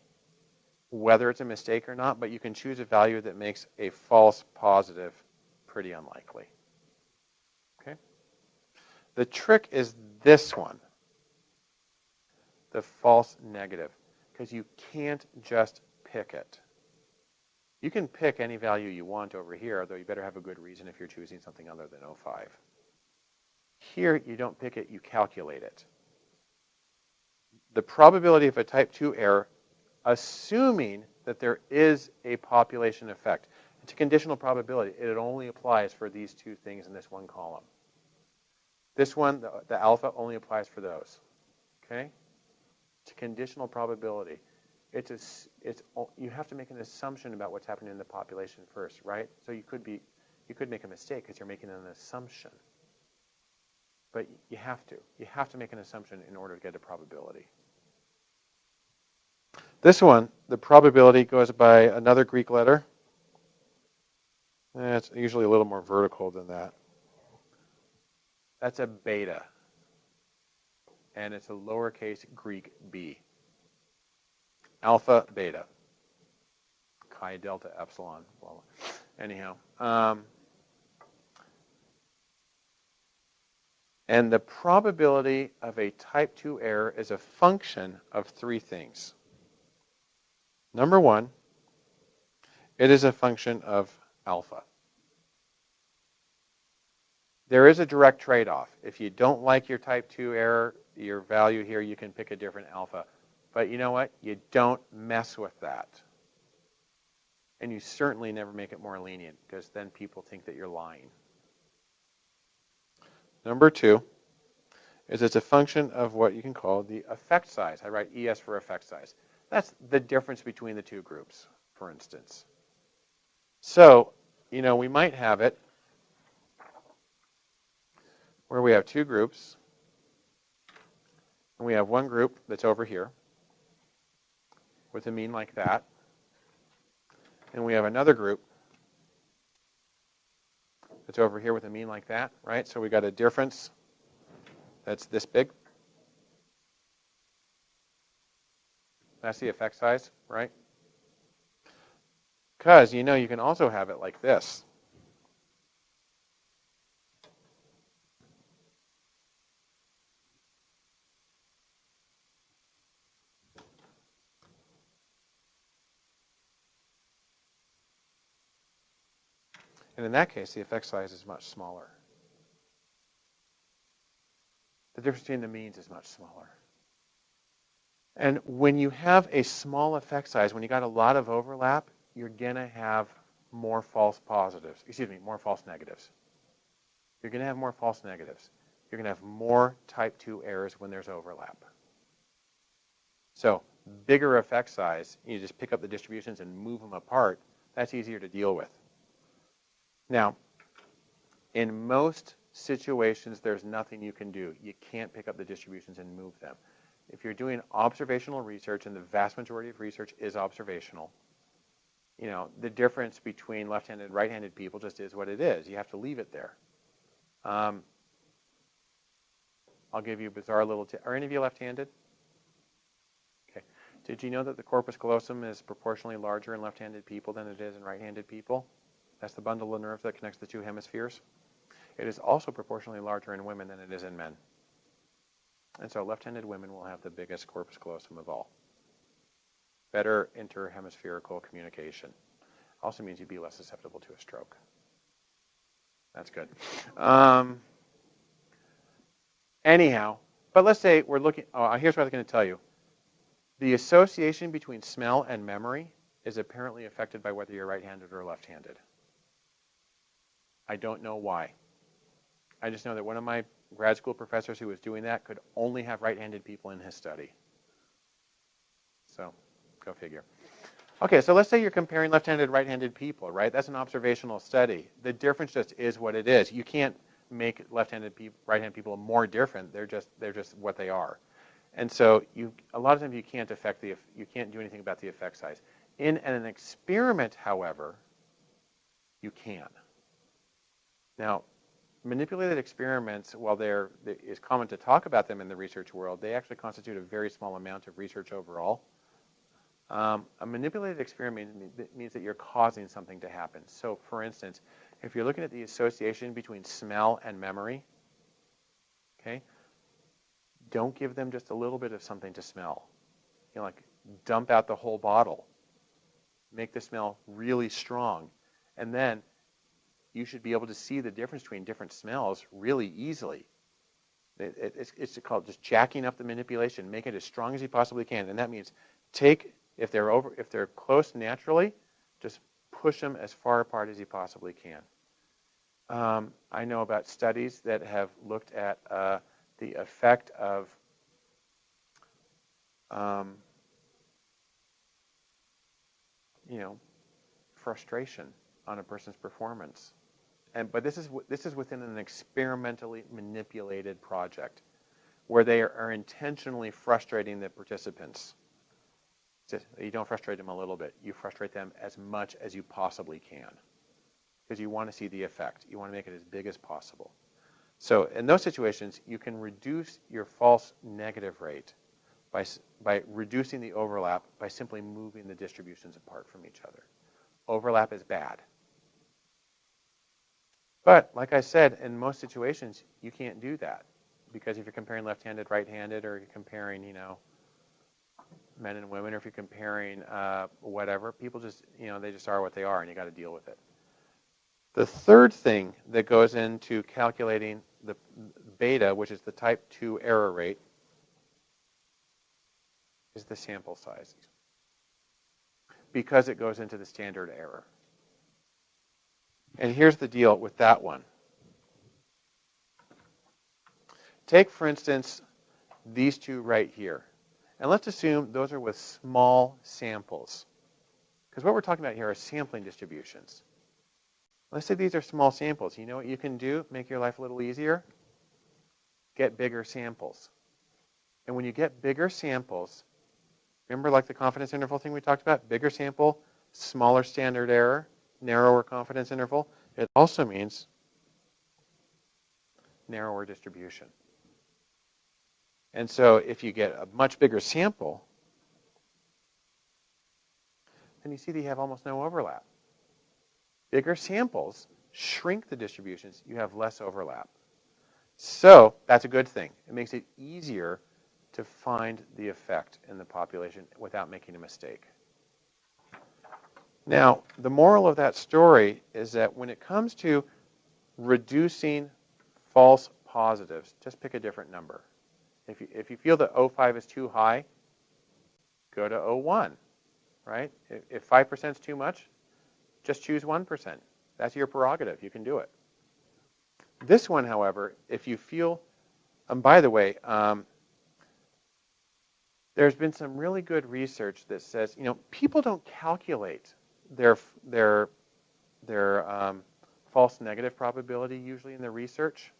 whether it's a mistake or not, but you can choose a value that makes a false positive pretty unlikely. Okay? The trick is this one, the false negative, because you can't just pick it. You can pick any value you want over here, although you better have a good reason if you're choosing something other than 05. Here, you don't pick it, you calculate it. The probability of a type 2 error, assuming that there is a population effect. It's a conditional probability. It only applies for these two things in this one column. This one, the, the alpha, only applies for those. Okay? It's a conditional probability. It's a, it's you have to make an assumption about what's happening in the population first, right? So you could be you could make a mistake because you're making an assumption. But you have to. You have to make an assumption in order to get a probability. This one, the probability goes by another Greek letter. Eh, it's usually a little more vertical than that. That's a beta. And it's a lowercase Greek b. Alpha, beta. Chi, delta, epsilon. Well, anyhow. Um, and the probability of a type 2 error is a function of three things. Number one, it is a function of alpha. There is a direct trade-off. If you don't like your type 2 error, your value here, you can pick a different alpha. But you know what? You don't mess with that. And you certainly never make it more lenient because then people think that you're lying. Number two is it's a function of what you can call the effect size. I write ES for effect size. That's the difference between the two groups, for instance. So, you know, we might have it where we have two groups, and we have one group that's over here with a mean like that, and we have another group that's over here with a mean like that, right? So we got a difference that's this big. That's the effect size, right? Because you know you can also have it like this. And in that case, the effect size is much smaller. The difference between the means is much smaller. And when you have a small effect size, when you got a lot of overlap, you're going to have more false positives. Excuse me, more false negatives. You're going to have more false negatives. You're going to have more type 2 errors when there's overlap. So bigger effect size, you just pick up the distributions and move them apart. That's easier to deal with. Now, in most situations, there's nothing you can do. You can't pick up the distributions and move them. If you're doing observational research, and the vast majority of research is observational, you know, the difference between left-handed and right-handed people just is what it is. You have to leave it there. Um, I'll give you a bizarre little tip. Are any of you left-handed? Okay. Did you know that the corpus callosum is proportionally larger in left-handed people than it is in right-handed people? That's the bundle of nerves that connects the two hemispheres. It is also proportionally larger in women than it is in men. And so left-handed women will have the biggest corpus callosum of all. Better interhemispherical communication. Also means you'd be less susceptible to a stroke. That's good. Um, anyhow, but let's say we're looking, oh, here's what I was going to tell you. The association between smell and memory is apparently affected by whether you're right-handed or left-handed. I don't know why. I just know that one of my grad school professors who was doing that could only have right-handed people in his study. So, go figure. Okay, so let's say you're comparing left-handed right-handed people, right? That's an observational study. The difference just is what it is. You can't make left-handed people, right-handed people more different. They're just they're just what they are. And so you a lot of times you can't affect the you can't do anything about the effect size. In an experiment, however, you can. Now, manipulated experiments, while there is common to talk about them in the research world, they actually constitute a very small amount of research overall. Um, a manipulated experiment means, that you're causing something to happen. So, for instance, if you're looking at the association between smell and memory, okay, don't give them just a little bit of something to smell. You know, like dump out the whole bottle. Make the smell really strong. And then you should be able to see the difference between different smells really easily. It, it, it's, it's called just jacking up the manipulation. Make it as strong as you possibly can. And that means take, if they're, over, if they're close naturally, just push them as far apart as you possibly can. Um, I know about studies that have looked at uh, the effect of um, you know, frustration on a person's performance. And, but this is, this is within an experimentally manipulated project where they are, are intentionally frustrating the participants. You don't frustrate them a little bit. You frustrate them as much as you possibly can because you want to see the effect. You want to make it as big as possible. So in those situations, you can reduce your false negative rate by, by reducing the overlap by simply moving the distributions apart from each other. Overlap is bad. But like I said, in most situations, you can't do that because if you're comparing left-handed, right-handed, or you're comparing, you know, men and women, or if you're comparing uh, whatever, people just, you know, they just are what they are, and you got to deal with it. The third thing that goes into calculating the beta, which is the type 2 error rate, is the sample size because it goes into the standard error. And here's the deal with that one. Take, for instance, these two right here. And let's assume those are with small samples. Because what we're talking about here are sampling distributions. Let's say these are small samples. You know what you can do? Make your life a little easier? Get bigger samples. And when you get bigger samples, Remember like the confidence interval thing we talked about? Bigger sample, smaller standard error, narrower confidence interval. It also means narrower distribution. And so if you get a much bigger sample, then you see that you have almost no overlap. Bigger samples shrink the distributions. You have less overlap. So that's a good thing. It makes it easier to find the effect in the population without making a mistake. Now, the moral of that story is that when it comes to reducing false positives, just pick a different number. If you, if you feel that 0.5 is too high, go to 0.1, right? If 5% is too much, just choose 1%. That's your prerogative. You can do it. This one, however, if you feel, and by the way, um, there's been some really good research that says, you know, people don't calculate their their their um, false negative probability usually in their research.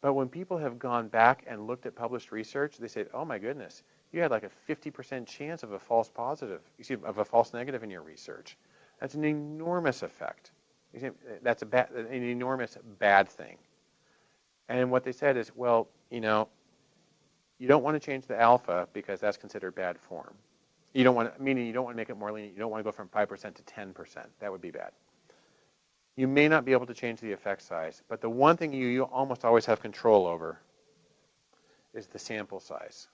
But when people have gone back and looked at published research, they say, oh my goodness, you had like a 50% chance of a false positive, excuse me, of a false negative in your research. That's an enormous effect. That's a bad, an enormous bad thing. And what they said is, well, you know, you don't want to change the alpha because that's considered bad form. You don't want, meaning you don't want to make it more lenient. You don't want to go from 5% to 10%. That would be bad. You may not be able to change the effect size, but the one thing you, you almost always have control over is the sample size.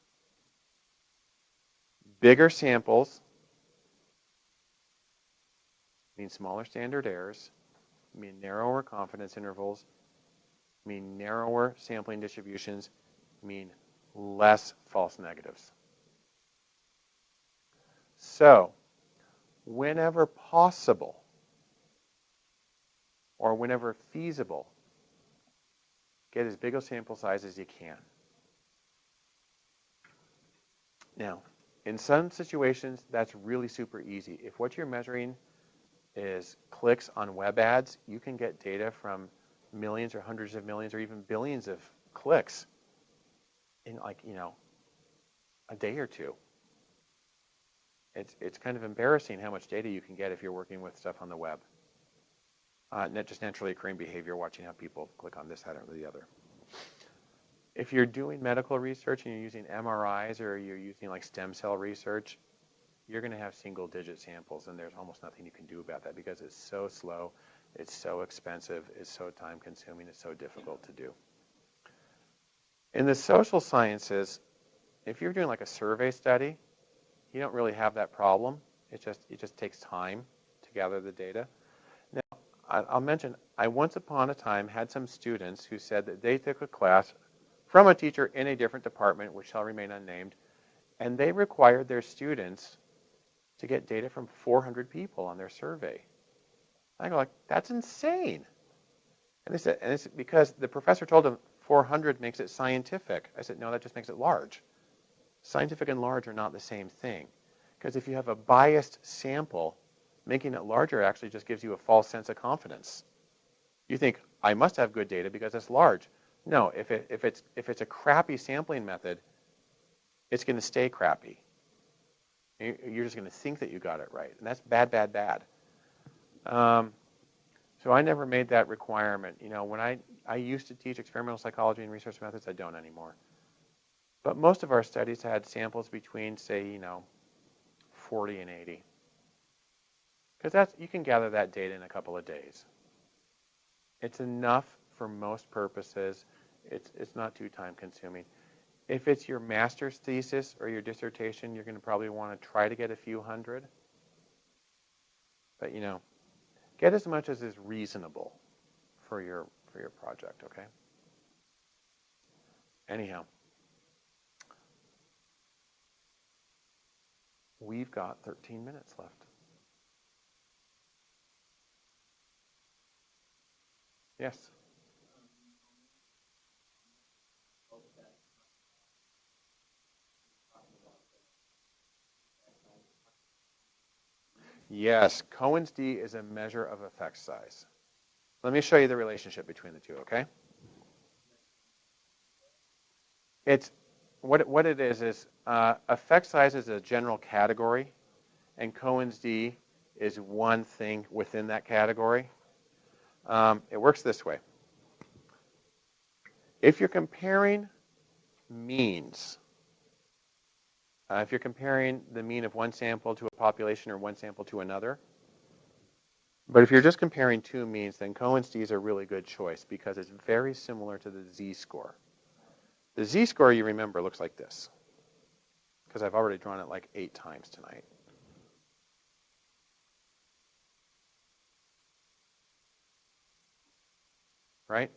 Bigger samples mean smaller standard errors, mean narrower confidence intervals, mean narrower sampling distributions, mean less false negatives. So, whenever possible, or whenever feasible, get as big a sample size as you can. Now, in some situations, that's really super easy. If what you're measuring is clicks on web ads, you can get data from millions or hundreds of millions or even billions of clicks in like, you know, a day or two. It's, it's kind of embarrassing how much data you can get if you're working with stuff on the web. Uh, just naturally occurring behavior, watching how people click on this, that, or the other. If you're doing medical research and you're using MRIs or you're using like stem cell research, you're going to have single digit samples, and there's almost nothing you can do about that because it's so slow, it's so expensive, it's so time consuming, it's so difficult to do. In the social sciences, if you're doing like a survey study, you don't really have that problem. It just it just takes time to gather the data. Now, I'll mention I once upon a time had some students who said that they took a class from a teacher in a different department, which shall remain unnamed, and they required their students to get data from 400 people on their survey. I go like, that's insane. And they said, and it's because the professor told them 400 makes it scientific. I said, no, that just makes it large. Scientific and large are not the same thing. Because if you have a biased sample, making it larger actually just gives you a false sense of confidence. You think, I must have good data because it's large. No, if, it, if, it's, if it's a crappy sampling method, it's going to stay crappy. You're just going to think that you got it right. And that's bad, bad, bad. Um, so I never made that requirement. You know, when I, I used to teach experimental psychology and research methods, I don't anymore. But most of our studies had samples between, say, you know, 40 and 80. Because that's you can gather that data in a couple of days. It's enough for most purposes. It's, it's not too time consuming. If it's your master's thesis or your dissertation, you're going to probably want to try to get a few hundred. But you know, get as much as is reasonable for your for your project, okay? Anyhow, we've got 13 minutes left. Yes. Yes, Cohen's d is a measure of effect size. Let me show you the relationship between the two, okay? It's what what it is is uh, effect size is a general category, and Cohen's d is one thing within that category. Um, it works this way. If you're comparing means, uh, if you're comparing the mean of one sample to a population or one sample to another, but if you're just comparing two means, then Cohen's d is a really good choice because it's very similar to the z-score. The z-score, you remember, looks like this because I've already drawn it like eight times tonight. Right?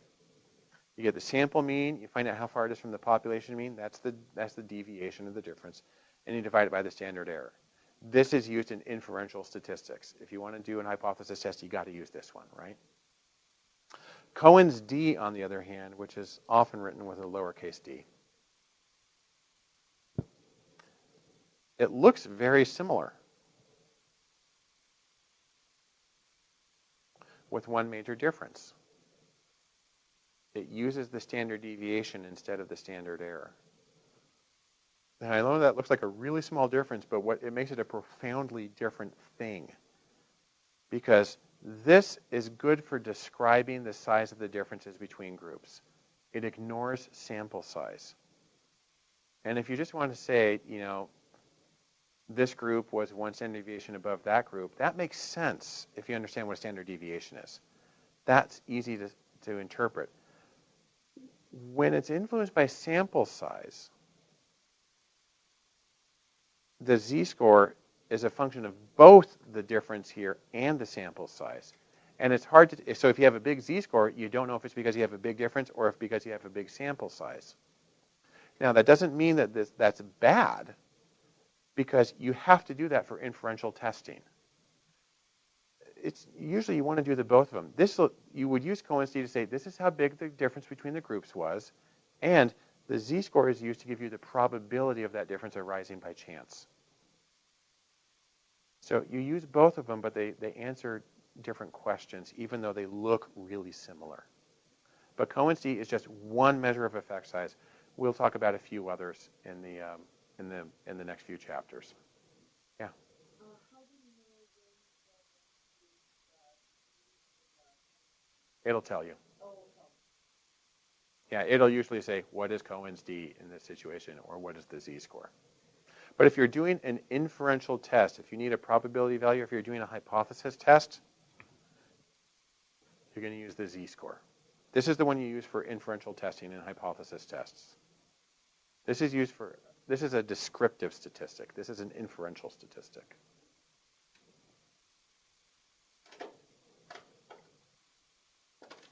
You get the sample mean, you find out how far it is from the population mean, that's the, that's the deviation of the difference, and you divide it by the standard error. This is used in inferential statistics. If you want to do an hypothesis test, you got to use this one, right? Cohen's d, on the other hand, which is often written with a lowercase d, it looks very similar with one major difference it uses the standard deviation instead of the standard error. And I know that looks like a really small difference, but what it makes it a profoundly different thing. Because this is good for describing the size of the differences between groups. It ignores sample size. And if you just want to say, you know, this group was one standard deviation above that group, that makes sense if you understand what a standard deviation is. That's easy to, to interpret when it's influenced by sample size, the z-score is a function of both the difference here and the sample size. And it's hard to, so if you have a big z-score, you don't know if it's because you have a big difference or if because you have a big sample size. Now, that doesn't mean that this, that's bad because you have to do that for inferential testing it's usually you want to do the both of them. This you would use Cohen's d to say this is how big the difference between the groups was, and the z-score is used to give you the probability of that difference arising by chance. So you use both of them, but they, they answer different questions, even though they look really similar. But Cohen's d is just one measure of effect size. We'll talk about a few others in the, um, in the, in the next few chapters. Yeah. It'll tell you. Yeah, it'll usually say, what is Cohen's D in this situation, or what is the Z-score? But if you're doing an inferential test, if you need a probability value, if you're doing a hypothesis test, you're going to use the z-score. This is the one you use for inferential testing and hypothesis tests. This is used for, this is a descriptive statistic. This is an inferential statistic.